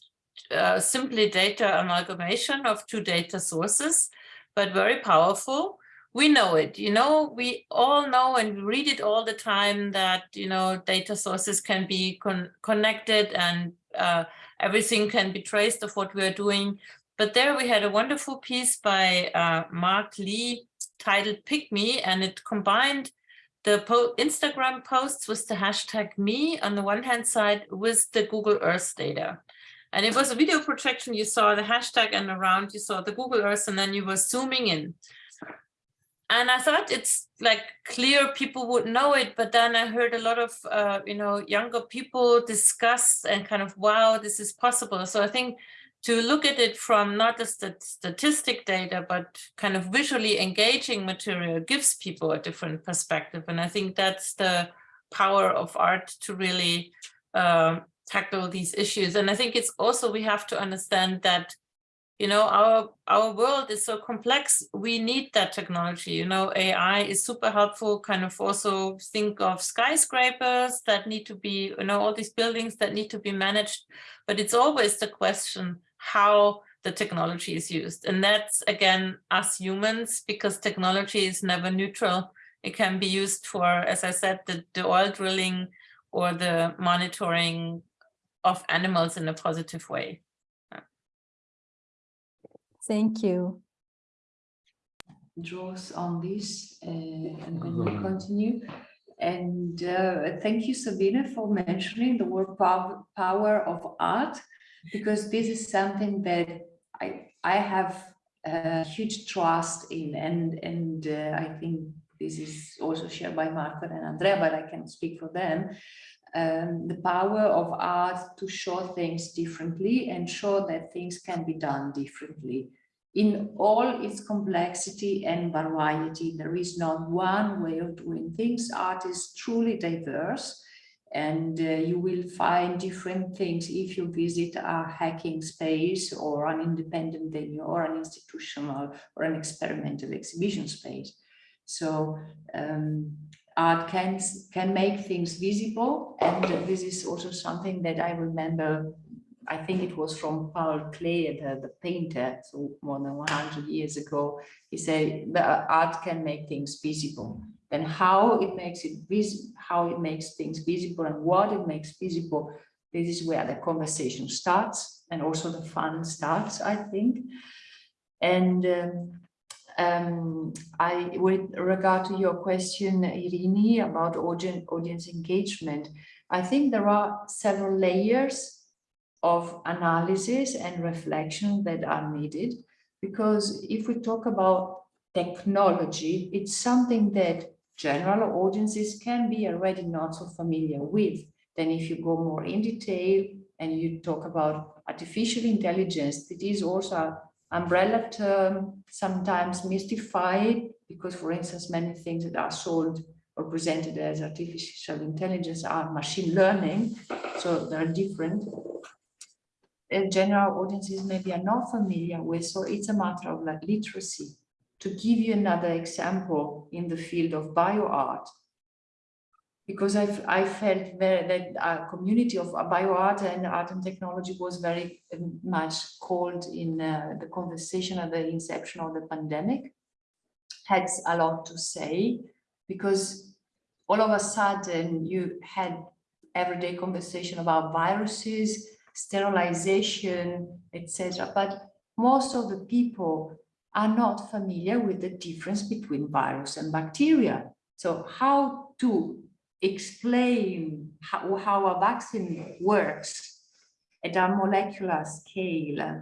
uh, simply data amalgamation of two data sources, but very powerful we know it, you know, we all know and we read it all the time that, you know, data sources can be con connected and uh, everything can be traced of what we're doing. But there we had a wonderful piece by uh, Marc Lee titled Pic Me and it combined the po Instagram posts with the hashtag me on the one hand side with the Google Earth data. And it was a video projection. You saw the hashtag and around you saw the Google Earth and then you were zooming in. And I thought it's like clear people would know it, but then I heard a lot of, uh, you know, younger people discuss and kind of, wow, this is possible. So I think to look at it from not just the statistic data, but kind of visually engaging material gives people a different perspective. And I think that's the power of art to really uh, tackle these issues. And I think it's also, we have to understand that you know, our our world is so complex. We need that technology. You know, AI is super helpful. Kind of also think of skyscrapers that need to be, you know, all these buildings that need to be managed. But it's always the question how the technology is used. And that's again us humans, because technology is never neutral. It can be used for, as I said, the, the oil drilling or the monitoring of animals in a positive way. Thank you. Draws on this uh, and then we continue. And uh, thank you, Sabina, for mentioning the word power of art, because this is something that I, I have a huge trust in and, and uh, I think this is also shared by Marco and Andrea, but I can speak for them. Um, the power of art to show things differently and show that things can be done differently in all its complexity and variety. There is not one way of doing things. Art is truly diverse and uh, you will find different things if you visit a hacking space or an independent venue or an institutional or an experimental exhibition space. So um, art can, can make things visible and this is also something that I remember I think it was from Paul Klee, the, the painter, so more than 100 years ago. He said art can make things visible. Then how it makes it vis how it makes things visible and what it makes visible, this is where the conversation starts and also the fun starts, I think. And um, um, I, with regard to your question, Irini, about audience, audience engagement, I think there are several layers of analysis and reflection that are needed. Because if we talk about technology, it's something that general audiences can be already not so familiar with. Then if you go more in detail and you talk about artificial intelligence, it is also umbrella term, sometimes mystified, because for instance, many things that are sold or presented as artificial intelligence are machine learning, so they're different uh, general audiences maybe are not familiar with. So it's a matter of like literacy. To give you another example in the field of bioart, because I, I felt very, that a community of bioart and art and technology was very um, much called in uh, the conversation at the inception of the pandemic, had a lot to say, because all of a sudden you had everyday conversation about viruses, sterilization, etc. But most of the people are not familiar with the difference between virus and bacteria. So how to explain how, how a vaccine works at a molecular scale uh,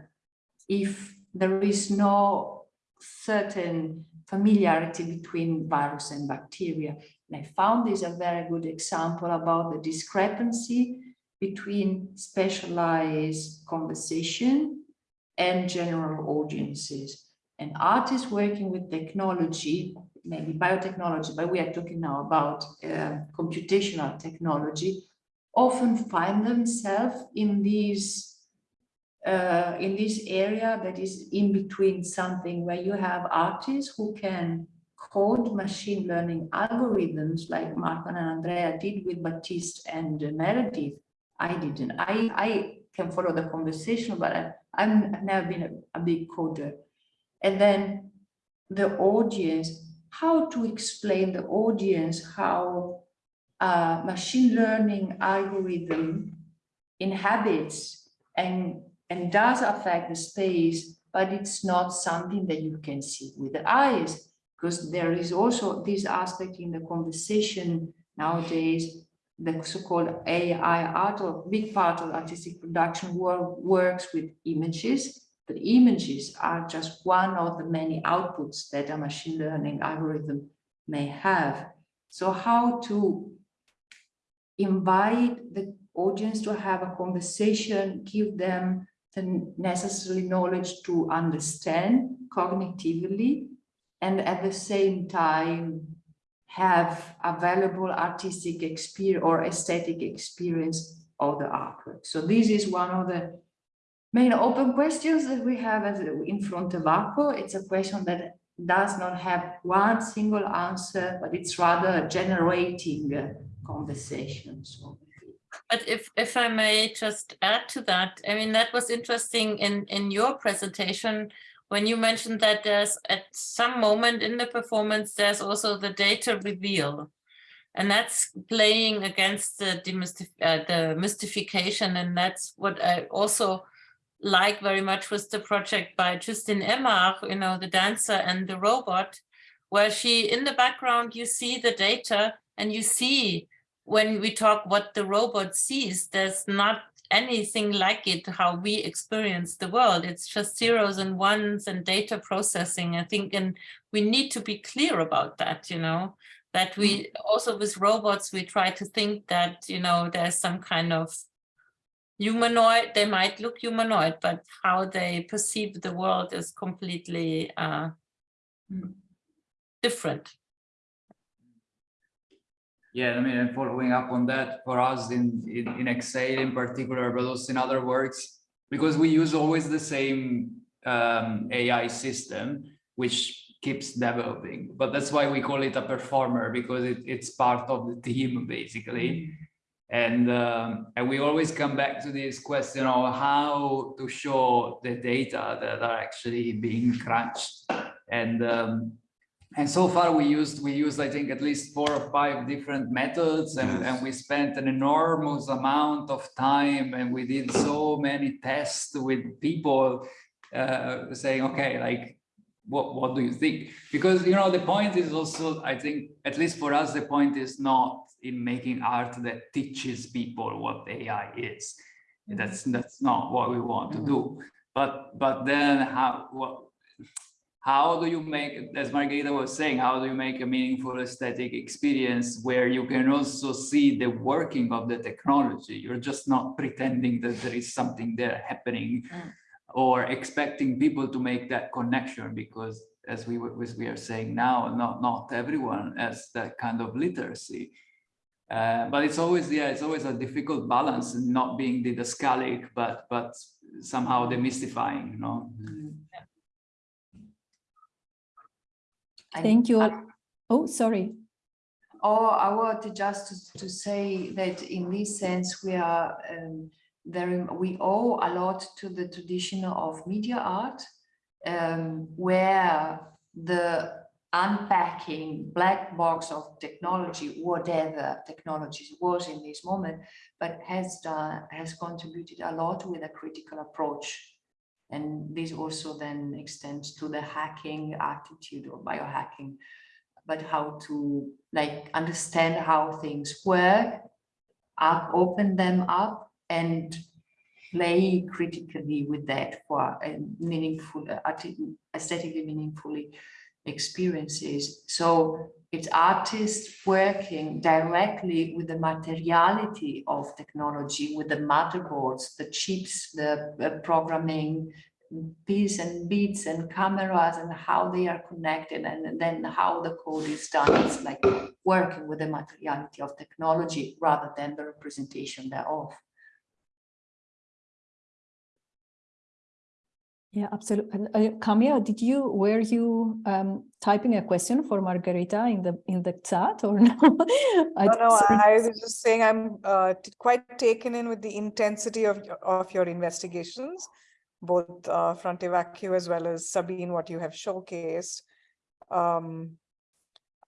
if there is no certain familiarity between virus and bacteria. And I found this a very good example about the discrepancy between specialized conversation and general audiences. And artists working with technology, maybe biotechnology, but we are talking now about uh, computational technology, often find themselves in these uh, in this area that is in between something where you have artists who can code machine learning algorithms like Marco and Andrea did with Baptiste and Meredith I didn't. I, I can follow the conversation, but I, I've never been a, a big coder. And then the audience, how to explain the audience how a machine learning algorithm inhabits and, and does affect the space, but it's not something that you can see with the eyes because there is also this aspect in the conversation nowadays, the so-called AI art or big part of artistic production work works with images, but images are just one of the many outputs that a machine learning algorithm may have. So how to invite the audience to have a conversation, give them the necessary knowledge to understand cognitively, and at the same time have available artistic experience or aesthetic experience of the artwork. So this is one of the main open questions that we have in front of ACO. It's a question that does not have one single answer, but it's rather generating conversation. So But if, if I may just add to that, I mean, that was interesting in, in your presentation when you mentioned that there's at some moment in the performance, there's also the data reveal. And that's playing against the, demystif uh, the mystification. And that's what I also like very much with the project by Justine Emard, you know, the dancer and the robot, where she, in the background, you see the data and you see when we talk what the robot sees, there's not anything like it, how we experience the world. It's just zeros and ones and data processing, I think, and we need to be clear about that, you know, that we mm. also with robots, we try to think that, you know, there's some kind of humanoid, they might look humanoid, but how they perceive the world is completely uh, different. Yeah, I mean, and following up on that, for us in, in, in Exhale in particular, but also in other works, because we use always the same um, AI system, which keeps developing. But that's why we call it a performer, because it, it's part of the team, basically. And, um, and we always come back to this question of how to show the data that are actually being crunched. And um, and so far we used we used I think at least four or five different methods and, Yes. and we spent an enormous amount of time and we did so many tests with people uh, saying okay like what what do you think because you know the point is also I think at least for us the point is not in making art that teaches people what AI is that's that's not what we want to do but but then how what how do you make, as Margherita was saying, how do you make a meaningful aesthetic experience where you can also see the working of the technology? You're just not pretending that there is something there happening Mm. or expecting people to make that connection because as we, as we are saying now, not, not everyone has that kind of literacy. Uh, but it's always, yeah, it's always a difficult balance in not being didascalic, but, but somehow demystifying, you know? Thank you. I- Oh, sorry. Oh, I wanted just to, to say that in this sense, we are um, very, we owe a lot to the tradition of media art, um, where the unpacking black box of technology, whatever technologies was in this moment, but has done, has contributed a lot with a critical approach. And this also then extends to the hacking attitude or biohacking but how to like understand how things work, up, open them up and play critically with that for a meaningful, uh, aesthetically meaningfully experiences. So it's artists working directly with the materiality of technology, with the motherboards, the chips, the uh, programming, bits and bits and cameras and how they are connected and then how the code is done. It's like working with the materiality of technology rather than the representation thereof. Yeah, absolutely. Uh, did you were you um, typing a question for Margherita in the in the chat or no? I, No, no. I was just saying I'm uh, quite taken in with the intensity of, of your investigations, both uh, Fronte Vacuo as well as Sabine, what you have showcased. Um,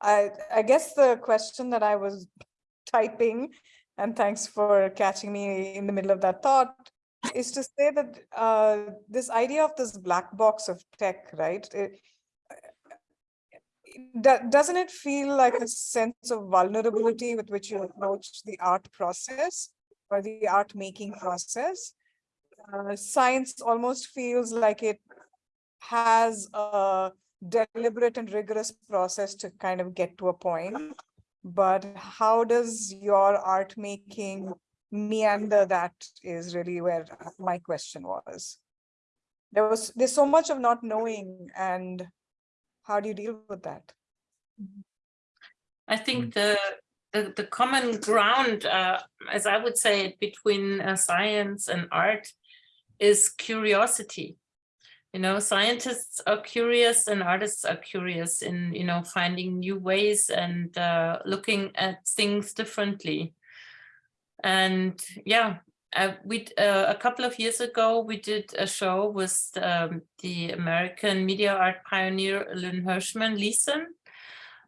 I, I guess the question that I was typing, and thanks for catching me in the middle of that thought, is to say that uh, this idea of this black box of tech, right? it- do- doesn't it feel like a sense of vulnerability with which you approach the art process or the art making process? Uh, science almost feels like it has a deliberate and rigorous process to kind of get to a point. But how does your art making meander? That is really where my question was. There was, there's so much of not knowing and how do you deal with that? I think the, the, the common ground, uh, as I would say it, between uh, science and art is curiosity. You know, scientists are curious and artists are curious in, you know, finding new ways and uh, looking at things differently. And yeah, uh, we uh, a couple of years ago we did a show with um, the American media art pioneer Lynn Hershman Leeson,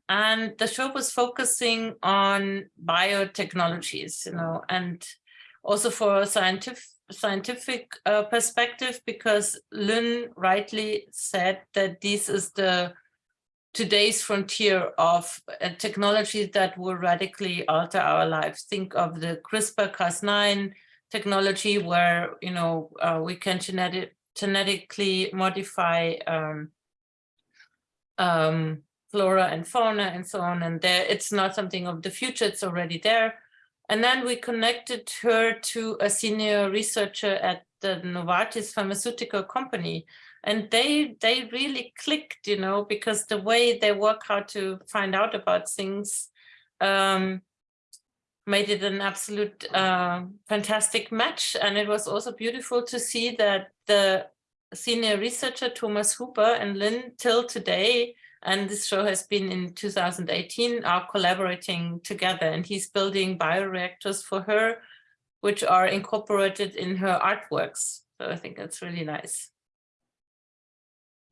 and the show was focusing on biotechnologies, you know, and also for a scientific scientific uh, perspective, because Lynn rightly said that this is the today's frontier of a technology that will radically alter our lives. Think of the CRISPR-Cas9 technology where, you know, uh, we can genetic, genetically modify um, um, flora and fauna and so on. And there, it's not something of the future, it's already there. And then we connected her to a senior researcher at the Novartis pharmaceutical company. And they they really clicked, you know, because the way they work how to find out about things um, made it an absolute uh, fantastic match. And it was also beautiful to see that the senior researcher Thomas Hooper and Lynn till today and this show has been in 2018, are collaborating together and he's building bioreactors for her, which are incorporated in her artworks. So I think that's really nice.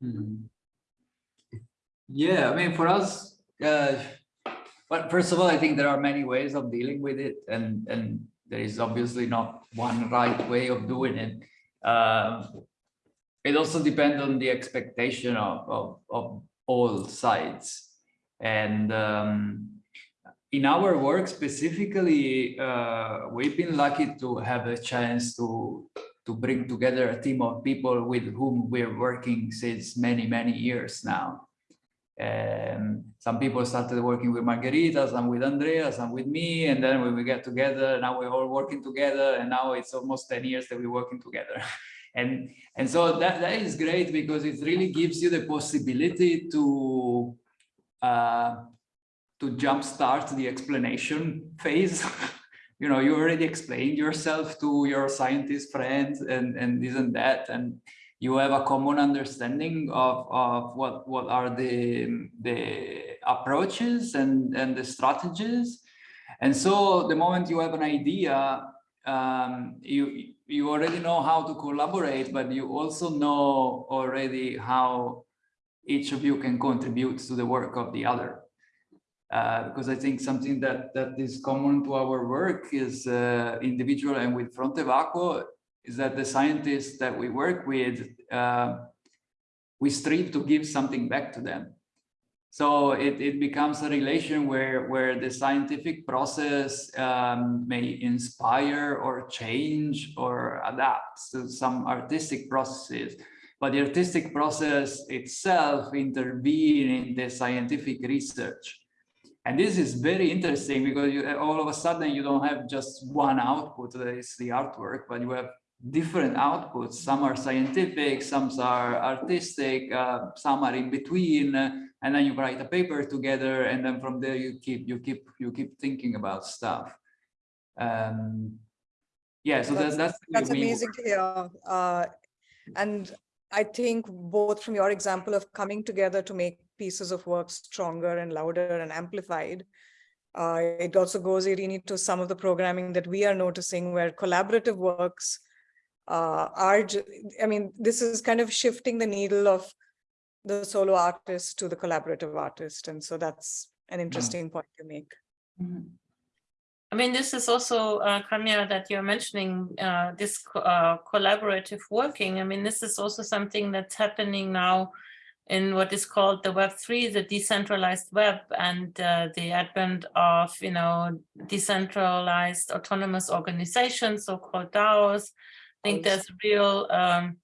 Mhm. Yeah, I mean, for us, uh, but first of all, I think there are many ways of dealing with it and, and there is obviously not one right way of doing it. Um, it also depends on the expectation of, of, of all sides. And um, in our work specifically, uh, we've been lucky to have a chance to to bring together a team of people with whom we're working since many, many years now. And some people started working with Margherita, some with Andrea, some with me, and then when we get together, now we're all working together, and now it's almost 10 years that we're working together. and and so that, that is great because it really gives you the possibility to uh, to jumpstart the explanation phase. You know, you already explained yourself to your scientist friends and, and this and that, and you have a common understanding of, of what, what are the, the approaches and, and the strategies. And so the moment you have an idea, um, you, you already know how to collaborate, but you also know already how each of you can contribute to the work of the other. Uh, because I think something that that is common to our work is uh, individual and with Fronte Vacuo is that the scientists that we work with, uh, we strive to give something back to them. So it, it becomes a relation where, where the scientific process um, may inspire or change or adapt to some artistic processes. But the artistic process itself intervene in the scientific research. And this is very interesting because you, all of a sudden you don't have just one output that is the artwork, but you have different outputs. Some are scientific, some are artistic, uh, some are in between, uh, and then you write a paper together, and then from there you keep you keep you keep thinking about stuff. Um, yeah, so That's- that's That's amazing to hear. Uh, and I think both from your example of coming together to make pieces of work stronger and louder and amplified, uh, it also goes, Irini, to some of the programming that we are noticing where collaborative works uh, are, I mean, this is kind of shifting the needle of the solo artist to the collaborative artist. And so that's an interesting point to make. Mhm. I mean, this is also, uh, Kamya, that you're mentioning uh, this co- uh, collaborative working. I mean, this is also something that's happening now in what is called the Web three, the decentralized web, and uh, the advent of you know decentralized autonomous organizations, so-called DAOs. I think there's a real um,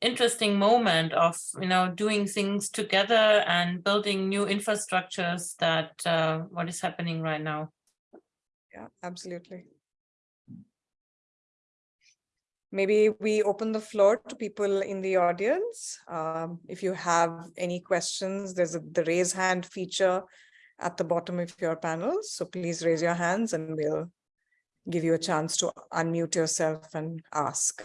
interesting moment of you know doing things together and building new infrastructures that uh, what is happening right now. Yeah, absolutely. Maybe we open the floor to people in the audience. Um, if you have any questions, there's a, the raise hand feature at the bottom of your panel. So please raise your hands and we'll give you a chance to unmute yourself and ask.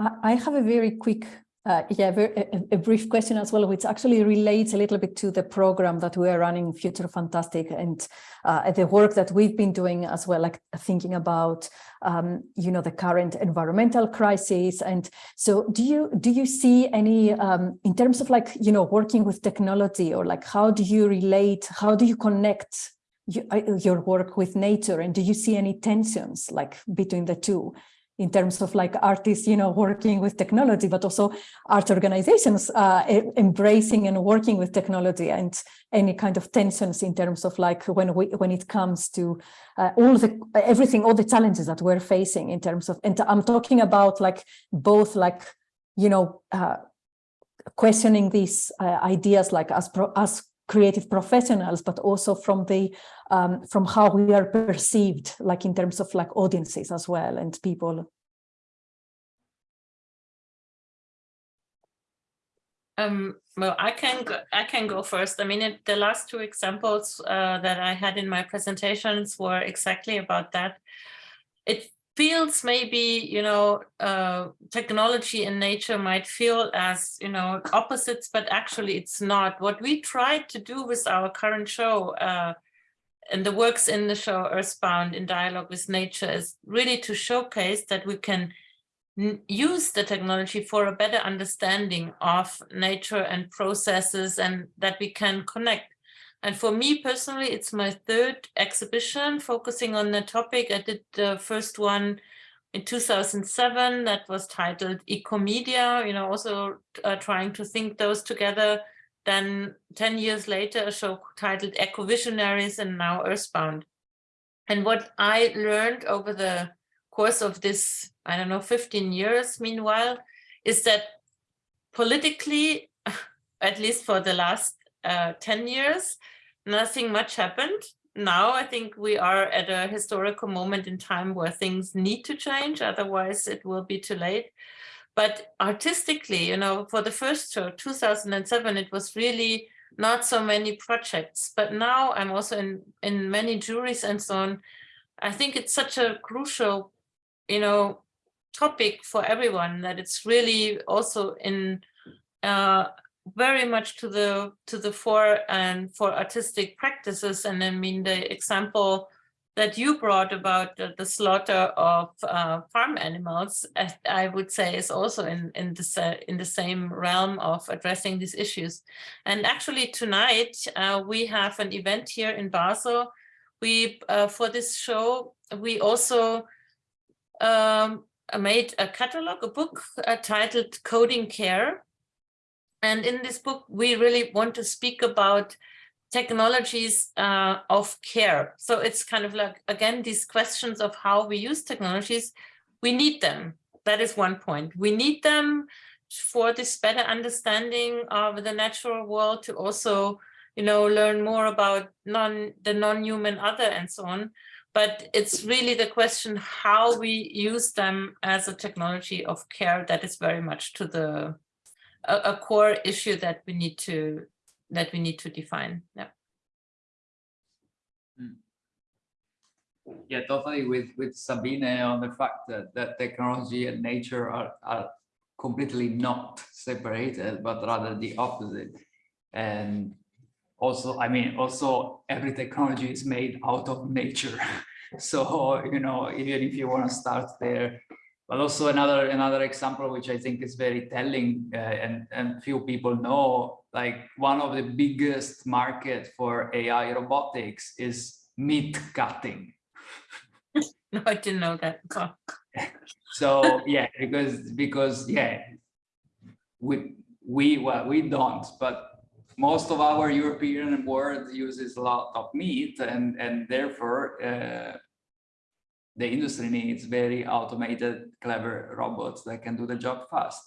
I I have a very quick, uh, yeah, very, a, a brief question as well, which actually relates a little bit to the program that we are running, Future Fantastic, and uh, the work that we've been doing as well, like thinking about, um, you know, the current environmental crisis. And so, do you do you see any, um, in terms of like, you know, working with technology, or like, how do you relate? How do you connect? Uh, your work with nature and do you see any tensions like between the two in terms of like artists, you know, working with technology, but also art organizations uh, embracing and working with technology and any kind of tensions in terms of like when we when it comes to uh, all the everything, all the challenges that we're facing in terms of, and I'm talking about like both like, you know, uh, questioning these uh, ideas like as pro, as creative professionals, but also from the um, from how we are perceived, like in terms of like audiences as well and people. Um, well, I can go, I can go first. I mean, it, the last two examples uh, that I had in my presentations were exactly about that. It feels maybe, you know, uh, technology and nature might feel as, you know, opposites, but actually it's not. What we tried to do with our current show uh, and the works in the show Earthbound in dialogue with nature is really to showcase that we can use the technology for a better understanding of nature and processes and that we can connect. And for me personally, it's my third exhibition focusing on the topic. I did the first one in 2007 that was titled Ecomedia, you know, also uh, trying to think those together. Then 10 years later, a show titled Eco Visionaries and now Earthbound. And what I learned over the course of this, I don't know, 15 years, meanwhile, is that politically, at least for the last uh, 10 years, nothing much happened. Now I think we are at a historical moment in time where things need to change, otherwise it will be too late. But artistically, you know, for the first show, 2007, it was really not so many projects. But now I'm also in, in many juries and so on. I think it's such a crucial, you know, topic for everyone that it's really also in uh, very much to the to the fore and for artistic practices. And I mean, the example that you brought about the, the slaughter of uh, farm animals, I would say, is also in in the in the same realm of addressing these issues. And actually, tonight uh, we have an event here in Basel. We uh, for this show we also um, made a catalog, a book uh, titled "Coding Care." And in this book, we really want to speak about technologies uh, of care. So it's kind of like, again, these questions of how we use technologies, we need them. That is one point. We need them for this better understanding of the natural world to also, you know, learn more about non the non-human other and so on. But it's really the question how we use them as a technology of care that is very much to the a, a core issue that we need to that we need to define. Yeah. Hmm. Yeah, totally with with Sabine on the fact that that technology and nature are are completely not separated, but rather the opposite. And also, I mean, also every technology is made out of nature. so, you know, even if you want to start there, but also another another example which I think is very telling uh, and and few people know like one of the biggest market for AI robotics is meat cutting. no, I didn't know that. so yeah, because because yeah, we we, well, we don't, but most of our European world uses a lot of meat and, and therefore uh, the industry needs very automated, clever robots that can do the job fast.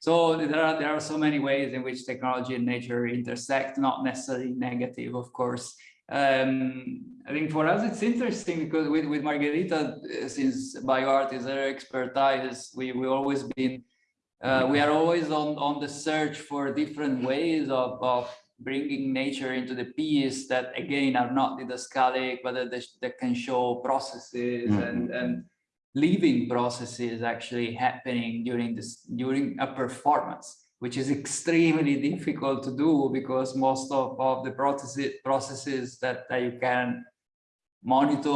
So there are, there are so many ways in which technology and nature intersect, not necessarily negative, of course. Um, I think for us, it's interesting because with, with Margherita, uh, since bioart is her expertise, we, we always been, uh, we are always on, on the search for different ways of, of bringing nature into the piece that again are not didascalic, but that, they, that can show processes Mhm. and, and living processes actually happening during this during a performance which is extremely difficult to do because most of, of the processes processes that, that you can monitor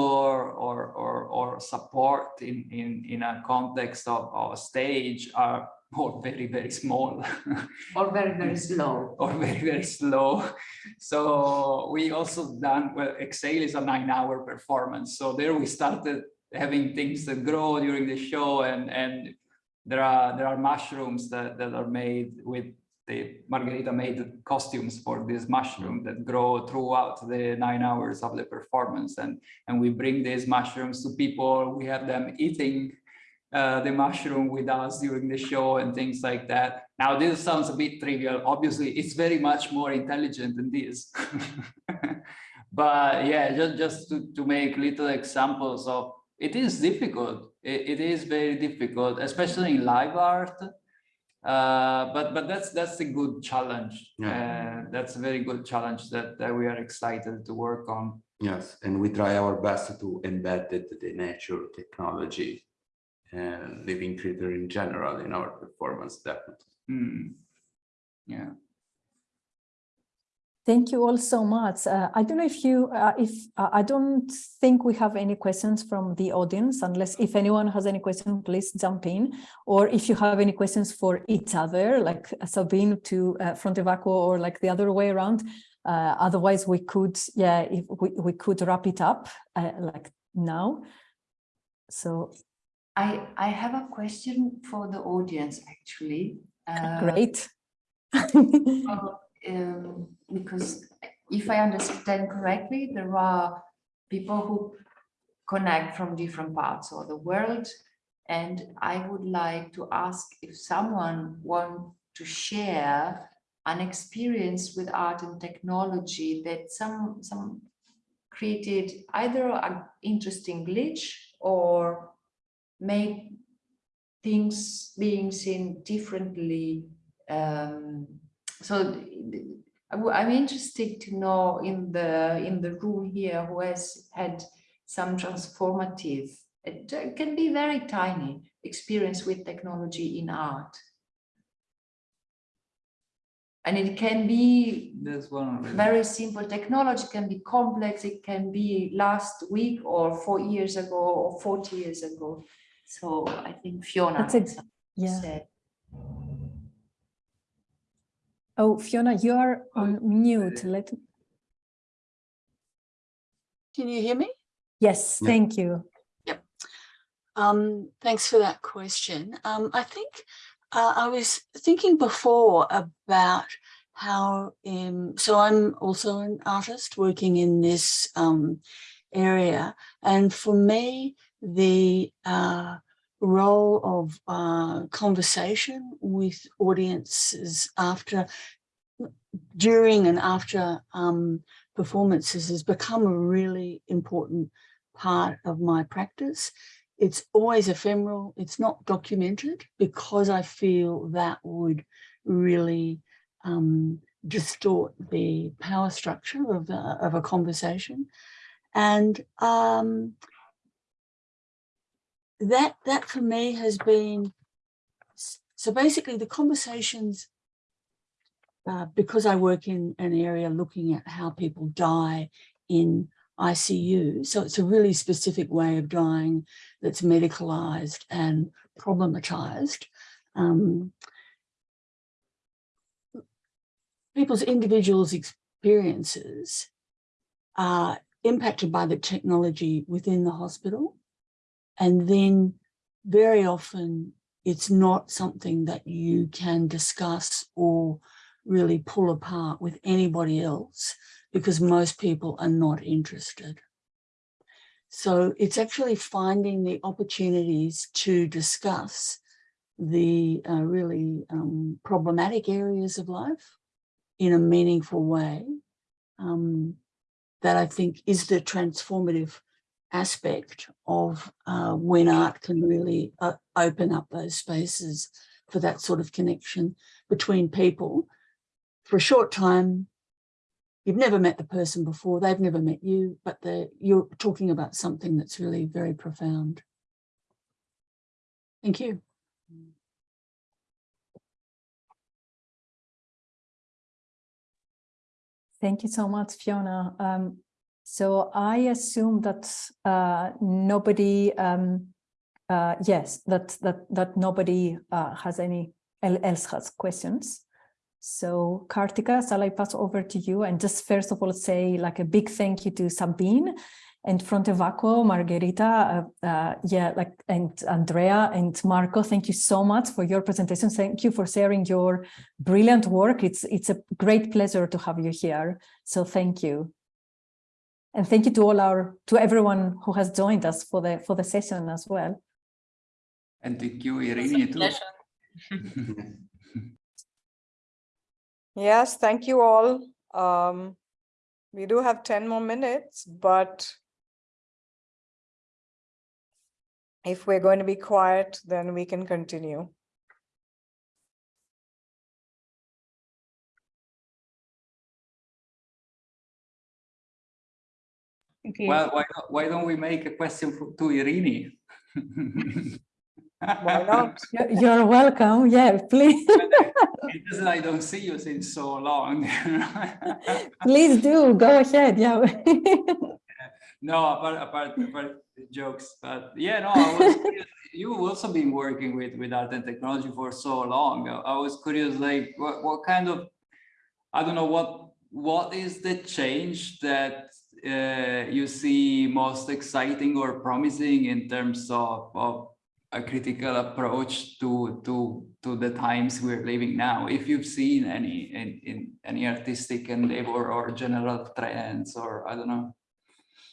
or or, or support in, in in a context of, of a stage are all very very small. Or very, very slow. or very very slow. So we also done well exhale is a nine hour performance. So there we started having things that grow during the show and and there are there are mushrooms that that are made with the Margherita made costumes for this mushroom that grow throughout the nine hours of the performance. And and we bring these mushrooms to people. We have them eating uh, the mushroom with us during the show and things like that. Now, this sounds a bit trivial. Obviously, it's very much more intelligent than this. but yeah, just, just to, to make little examples of, it is difficult. It, it is very difficult, especially in live art. Uh, but but that's that's a good challenge. Yeah. Uh, that's a very good challenge that, that we are excited to work on. Yes, and we try our best to embed it, the nature technology living creature in general in our performance, definitely. Hmm. Yeah. Thank you all so much. Uh, I don't know if you, uh, if uh, I don't think we have any questions from the audience, unless if anyone has any question, please jump in. Or if you have any questions for each other, like Sabine to uh, Fronte Vacuo or like the other way around. Uh, otherwise, we could, yeah, if we, we could wrap it up uh, like now. So I, I have a question for the audience, actually. Uh, great. um, because if I understand correctly, there are people who connect from different parts of the world. And I would like to ask if someone want to share an experience with art and technology that some, some created either an interesting glitch or made things being seen differently. Um, so I'm interested to know in the in the room here who has had some transformative, it can be very tiny experience with technology in art. And it can be very simple technology can be complex it can be last week or four years ago or 40 years ago so i think fiona That's had it. Yeah. say. Oh, Fiona, you are on mute. Let, Can you hear me? yes, Yeah. thank you. Yep. Um, thanks for that question. Um, I think uh, I was thinking before about how, um, so I'm also an artist working in this um, area. And for me, the uh, role of uh, conversation with audiences after, during and after um, performances has become a really important part of my practice it's always ephemeral, it's not documented because I feel that would really um, distort the power structure of, the, of a conversation. And um, that, that for me has been, so basically the conversations, uh, because I work in an area looking at how people die in ICU. So it's a really specific way of dying that's medicalized and problematized. Um, people's individuals' experiences are impacted by the technology within the hospital. And then very often it's not something that you can discuss or really pull apart with anybody else because most people are not interested. So it's actually finding the opportunities to discuss the uh, really um, problematic areas of life in a meaningful way um, that I think is the transformative aspect of uh, when art can really uh, open up those spaces for that sort of connection between people for a short time. You've never met the person before, they've never met you, but you're talking about something that's really very profound. Thank you. Thank you so much, Fiona. Um, so I assume that uh, nobody, um, uh, yes, that that that nobody uh, has any else has questions. So Kartika, shall I pass over to you and just first of all say like a big thank you to Sabine and Fronte Vacuo, Margherita, uh, uh, yeah, like and Andrea and Marco. Thank you so much for your presentation. Thank you for sharing your brilliant work. It's it's a great pleasure to have you here. So thank you. And thank you to all our to everyone who has joined us for the for the session as well. And thank you, Irene, too. yes, thank you all. Um, we do have 10 more minutes, but if we're going to be quiet, then we can continue. Okay. Well, why, why don't we make a question for, to Irini? why not? You're welcome. Yeah, please. because I don't see you since so long. please do. Go ahead. Yeah. no, apart, apart, apart jokes, but yeah, no, I was you've also been working with, with art and technology for so long. I was curious, like, what, what kind of, I don't know, what what is the change that you see most exciting or promising in terms of, of a critical approach to to to the times we're living now. If you've seen any in, in any artistic endeavor or general trends or i don't know.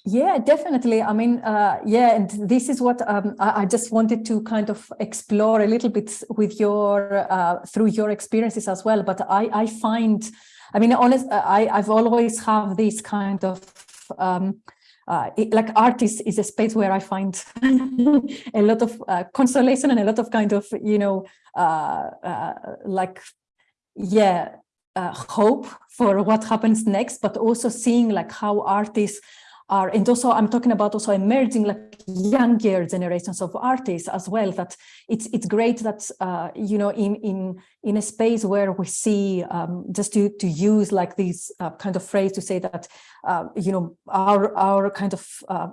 Yeah definitely. I mean uh, yeah and this is what um, I, I, just wanted to kind of explore a little bit with your uh, through your experiences as well. But i i find i mean honest i i've always have this kind of um, uh, like artists is, is a space where I find a lot of uh, consolation and a lot of kind of, you know, uh, uh like, yeah, uh, hope for what happens next, but also seeing like how artists are, and also I'm talking about also emerging like younger generations of artists as well, that it's it's great that, uh, you know, in, in, in a space where we see, um, just to, to use like this uh, kind of phrase to say that, uh, you know, our, our kind of uh,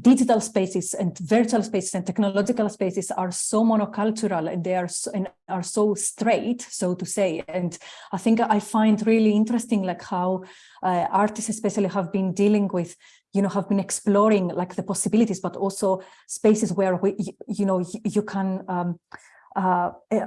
digital spaces and virtual spaces and technological spaces are so monocultural and they are so, and are so straight, so to say. And I think I find really interesting like how uh, artists especially have been dealing with you know, have been exploring like the possibilities, but also spaces where we, you, know, you, you can um, uh, eh,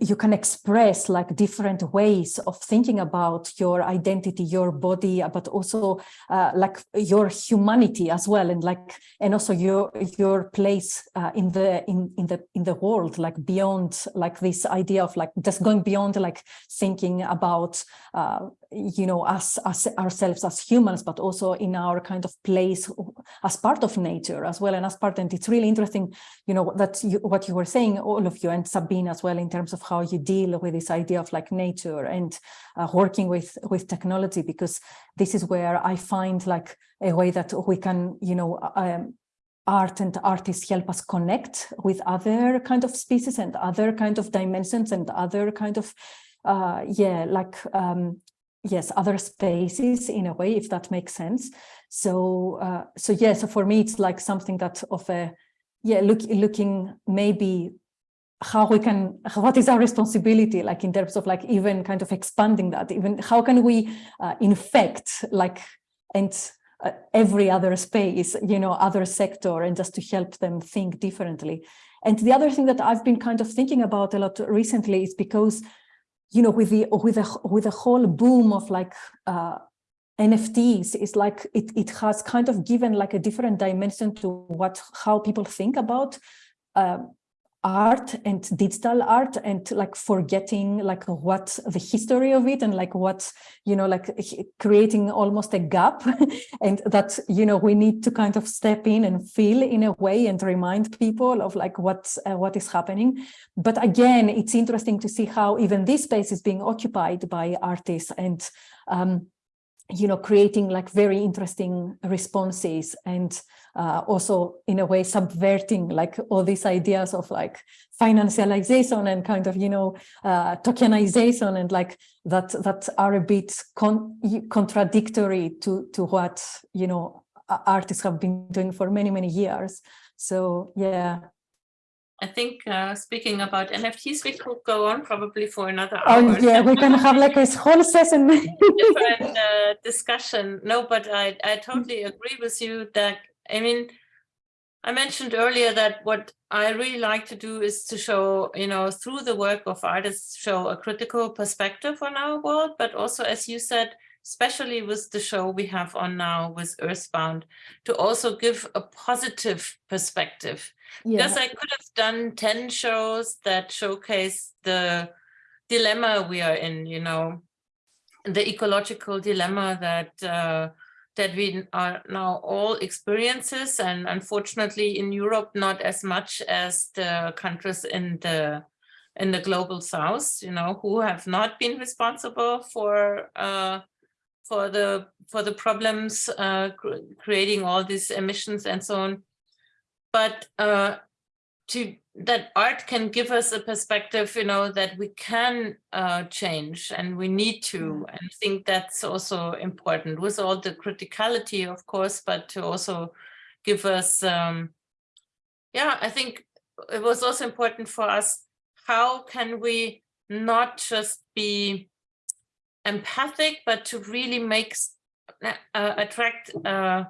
you can express like different ways of thinking about your identity, your body, but also uh, like your humanity as well, and like and also your your place uh, in the in in the in the world, like beyond like this idea of like just going beyond like thinking about uh, you know us as ourselves as humans, but also in our kind of place as part of nature as well, and as part. And it's really interesting, you know, that you, what you were saying, all of you, and Sabine as well. In terms of how you deal with this idea of like nature and uh, working with with technology because this is where I find like a way that we can you know um, art and artists help us connect with other kind of species and other kind of dimensions and other kind of uh, yeah like um, yes other spaces in a way if that makes sense. So uh, so yeah so for me it's like something that of a yeah look looking maybe how we can what is our responsibility like in terms of like even kind of expanding that even how can we uh, infect like and uh, every other space you know other sector and just to help them think differently. And the other thing that I've been kind of thinking about a lot recently is because, you know, with the with the with the whole boom of like uh, NFTs, it's like it it has kind of given like a different dimension to what how people think about uh, art and digital art and like forgetting like what the history of it and like what you know like creating almost a gap. And that you know we need to kind of step in and feel in a way and remind people of like what uh, what is happening. But again it's interesting to see how even this space is being occupied by artists and um you know creating like very interesting responses and uh, also in a way subverting like all these ideas of like financialization and kind of you know uh, tokenization and like that that are a bit con contradictory to to what you know artists have been doing for many many years. So yeah I think uh, speaking about NFTs, we could go on probably for another hour. Oh yeah, we can have like a whole session. different uh, discussion. No, but I, I totally agree with you that, I mean, I mentioned earlier that what I really like to do is to show, you know, through the work of artists, show a critical perspective on our world, but also, as you said, especially with the show we have on now with Earthbound, to also give a positive perspective Yeah. I could have done 10 shows that showcase the dilemma we are in, you know, the ecological dilemma that uh, that we are now all experiences and unfortunately in Europe not as much as the countries in the in the global south, you know, who have not been responsible for uh, for the for the problems uh, cr creating all these emissions and so on but uh, to that art can give us a perspective, you know, that we can uh, change and we need to. And I think that's also important with all the criticality, of course, but to also give us, um, yeah, I think it was also important for us. How can we not just be empathic, but to really make uh, attract uh,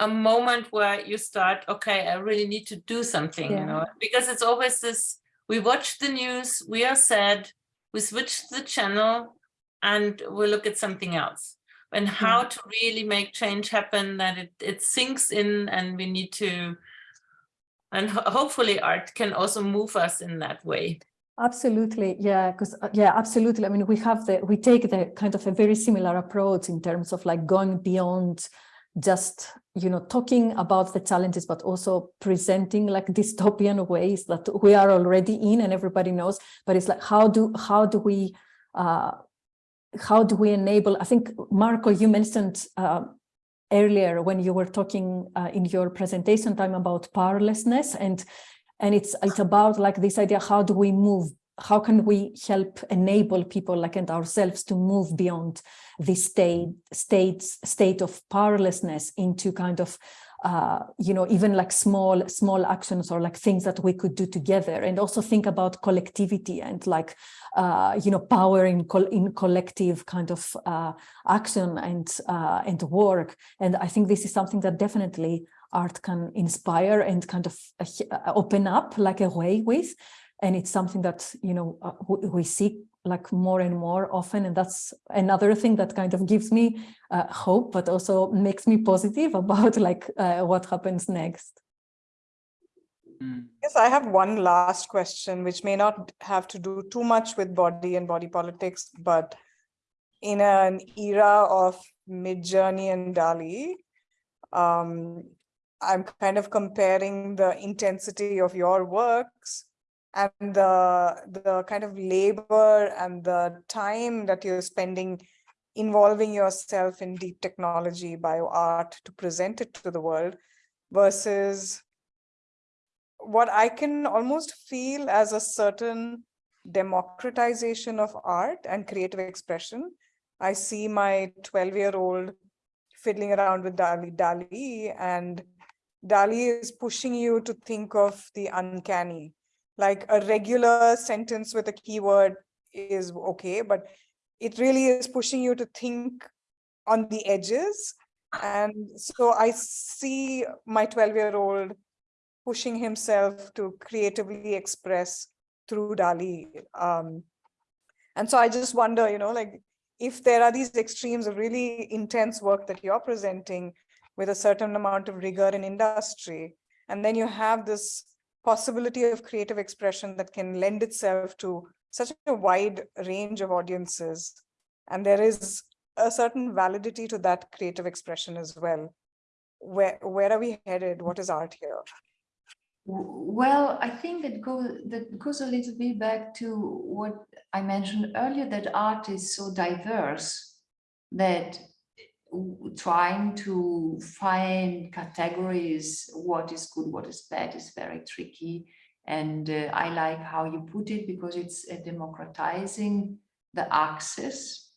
a moment where you start, okay, I really need to do something, Yeah. you know, because it's always this, we watch the news, we are sad, we switch the channel and we look at something else. And how to really make change happen that it, it sinks in and we need to, and ho- hopefully art can also move us in that way. Absolutely, yeah, because uh, yeah, absolutely. I mean, we have the we take the kind of a very similar approach in terms of like going beyond just you know talking about the challenges, but also presenting like dystopian ways that we are already in and everybody knows. But it's like how do how do we uh, how do we enable? I think Marco, you mentioned uh, earlier when you were talking uh, in your presentation time about powerlessness and and it's it's about like this idea how do we move how can we help enable people like and ourselves to move beyond this state states state of powerlessness into kind of uh, you know even like small small actions or like things that we could do together. And also think about collectivity and like uh, you know power in in collective kind of uh, action and uh, and work. And I think this is something that definitely art can inspire and kind of uh, open up like a way with and it's something that you know uh, we, we see like more and more often and that's another thing that kind of gives me uh, hope but also makes me positive about like uh, what happens next Mm. Yes, I have one last question, which may not have to do too much with body and body politics, but in an era of Midjourney and DALL-E, um, I'm kind of comparing the intensity of your works and the the kind of labor and the time that you're spending involving yourself in deep technology bio art to present it to the world versus what I can almost feel as a certain democratization of art and creative expression. I see my 12 year old fiddling around with DALL-E, DALL-E and DALL-E is pushing you to think of the uncanny. Like a regular sentence with a keyword is okay, but it really is pushing you to think on the edges. And so I see my 12 year old pushing himself to creatively express through DALL-E. Um, and so I just wonder, you know, like if there are these extremes of really intense work that you're presenting with a certain amount of rigor in industry, and then you have this possibility of creative expression that can lend itself to such a wide range of audiences. And there is a certain validity to that creative expression as well. Where, where are we headed? What is art here? Well, I think that goes that goes a little bit back to what I mentioned earlier, that art is so diverse that trying to find categories, what is good, what is bad is very tricky. And uh, I like how you put it because it's uh, democratizing the access.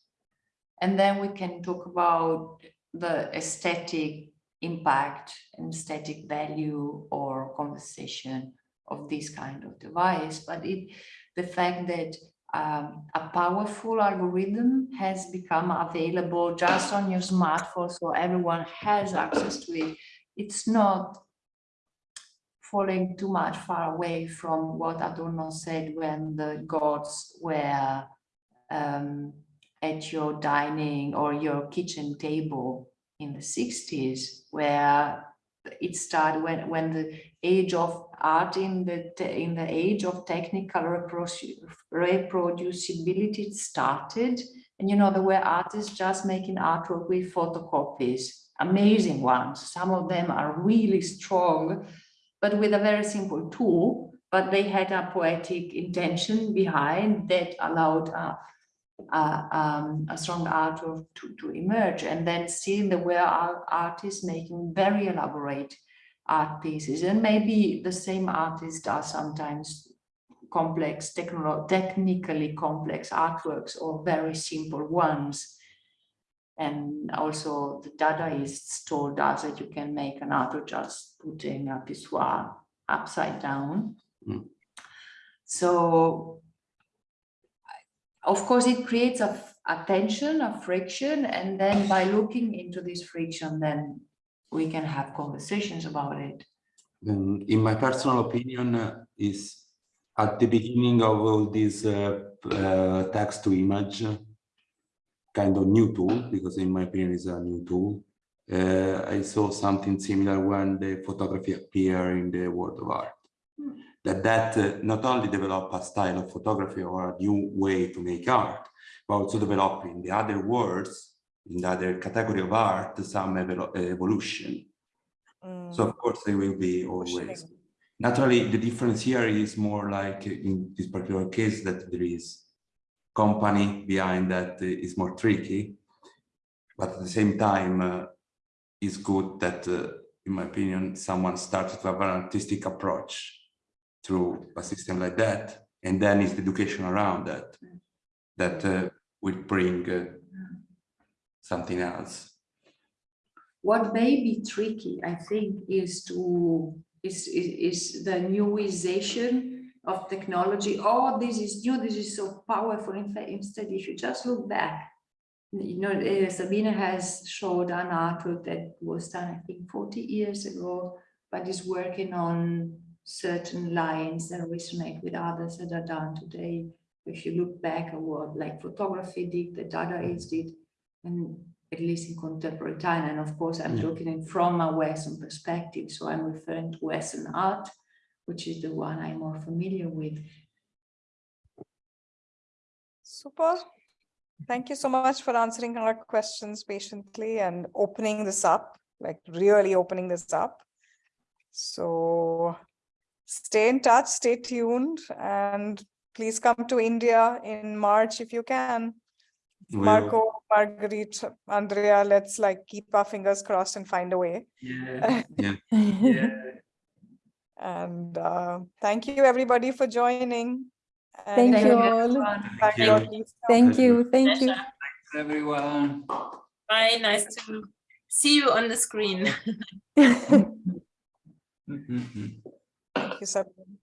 And then we can talk about the aesthetic impact and aesthetic value or conversation of this kind of device, but it the fact that um, a powerful algorithm has become available just on your smartphone, so everyone has access to it. It's not falling too much far away from what Adorno said when the gods were um, at your dining or your kitchen table in the 60s where it started when when the age of art in the in the age of technical reproducibility started and you know there were artists just making artwork with photocopies amazing ones some of them are really strong but with a very simple tool but they had a poetic intention behind that allowed a uh, um, a strong artwork to, to emerge. And then still there were artists making very elaborate art pieces. And maybe the same artist does sometimes complex, technically complex artworks or very simple ones. And also the Dadaists told us that you can make an artwork just putting a pissoir upside down. Mm. So of course, it creates a tension, a friction, and then by looking into this friction, then we can have conversations about it. In my personal opinion, uh, is at the beginning of all this uh, uh, text to image uh, kind of new tool, because in my opinion is a new tool. Uh, I saw something similar when the photography appeared in the world of art. That that not only develop a style of photography or a new way to make art, but also developing the other worlds, in the other category of art, some evolution. Mm, So of course they will be always. Naturally, the difference here is more like in this particular case that there is company behind that is more tricky. But at the same time, uh, it's good that, uh, in my opinion, someone started to have an artistic approach through a system like that. And then it's the education around that, that uh, will bring uh, something else. What may be tricky, I think, is to is is, is the newization of technology. Oh, this is new. This is so powerful. In fact, instead, if you just look back, you know, uh, Sabine has showed an artwork that was done, I think, 40 years ago, but is working on certain lines that resonate with others that are done today. If you look back at what like photography did, the Dadaists did, and at least in contemporary time, and of course, I'm Yeah. looking at from a Western perspective, so I'm referring to Western art, which is the one I'm more familiar with. Super. Thank you so much for answering our questions patiently and opening this up, like really opening this up. So stay in touch, stay tuned, and please come to India in March if you can. Will- Marco, Margherita, Andrea, let's like keep our fingers crossed and find a way. Yeah, yeah. And uh, thank you, everybody, for joining. Thank And you all. thank you. God Thank you. Thank you. Pleasure. Everyone. Bye, nice to see you on the screen. Thank you, Sabine.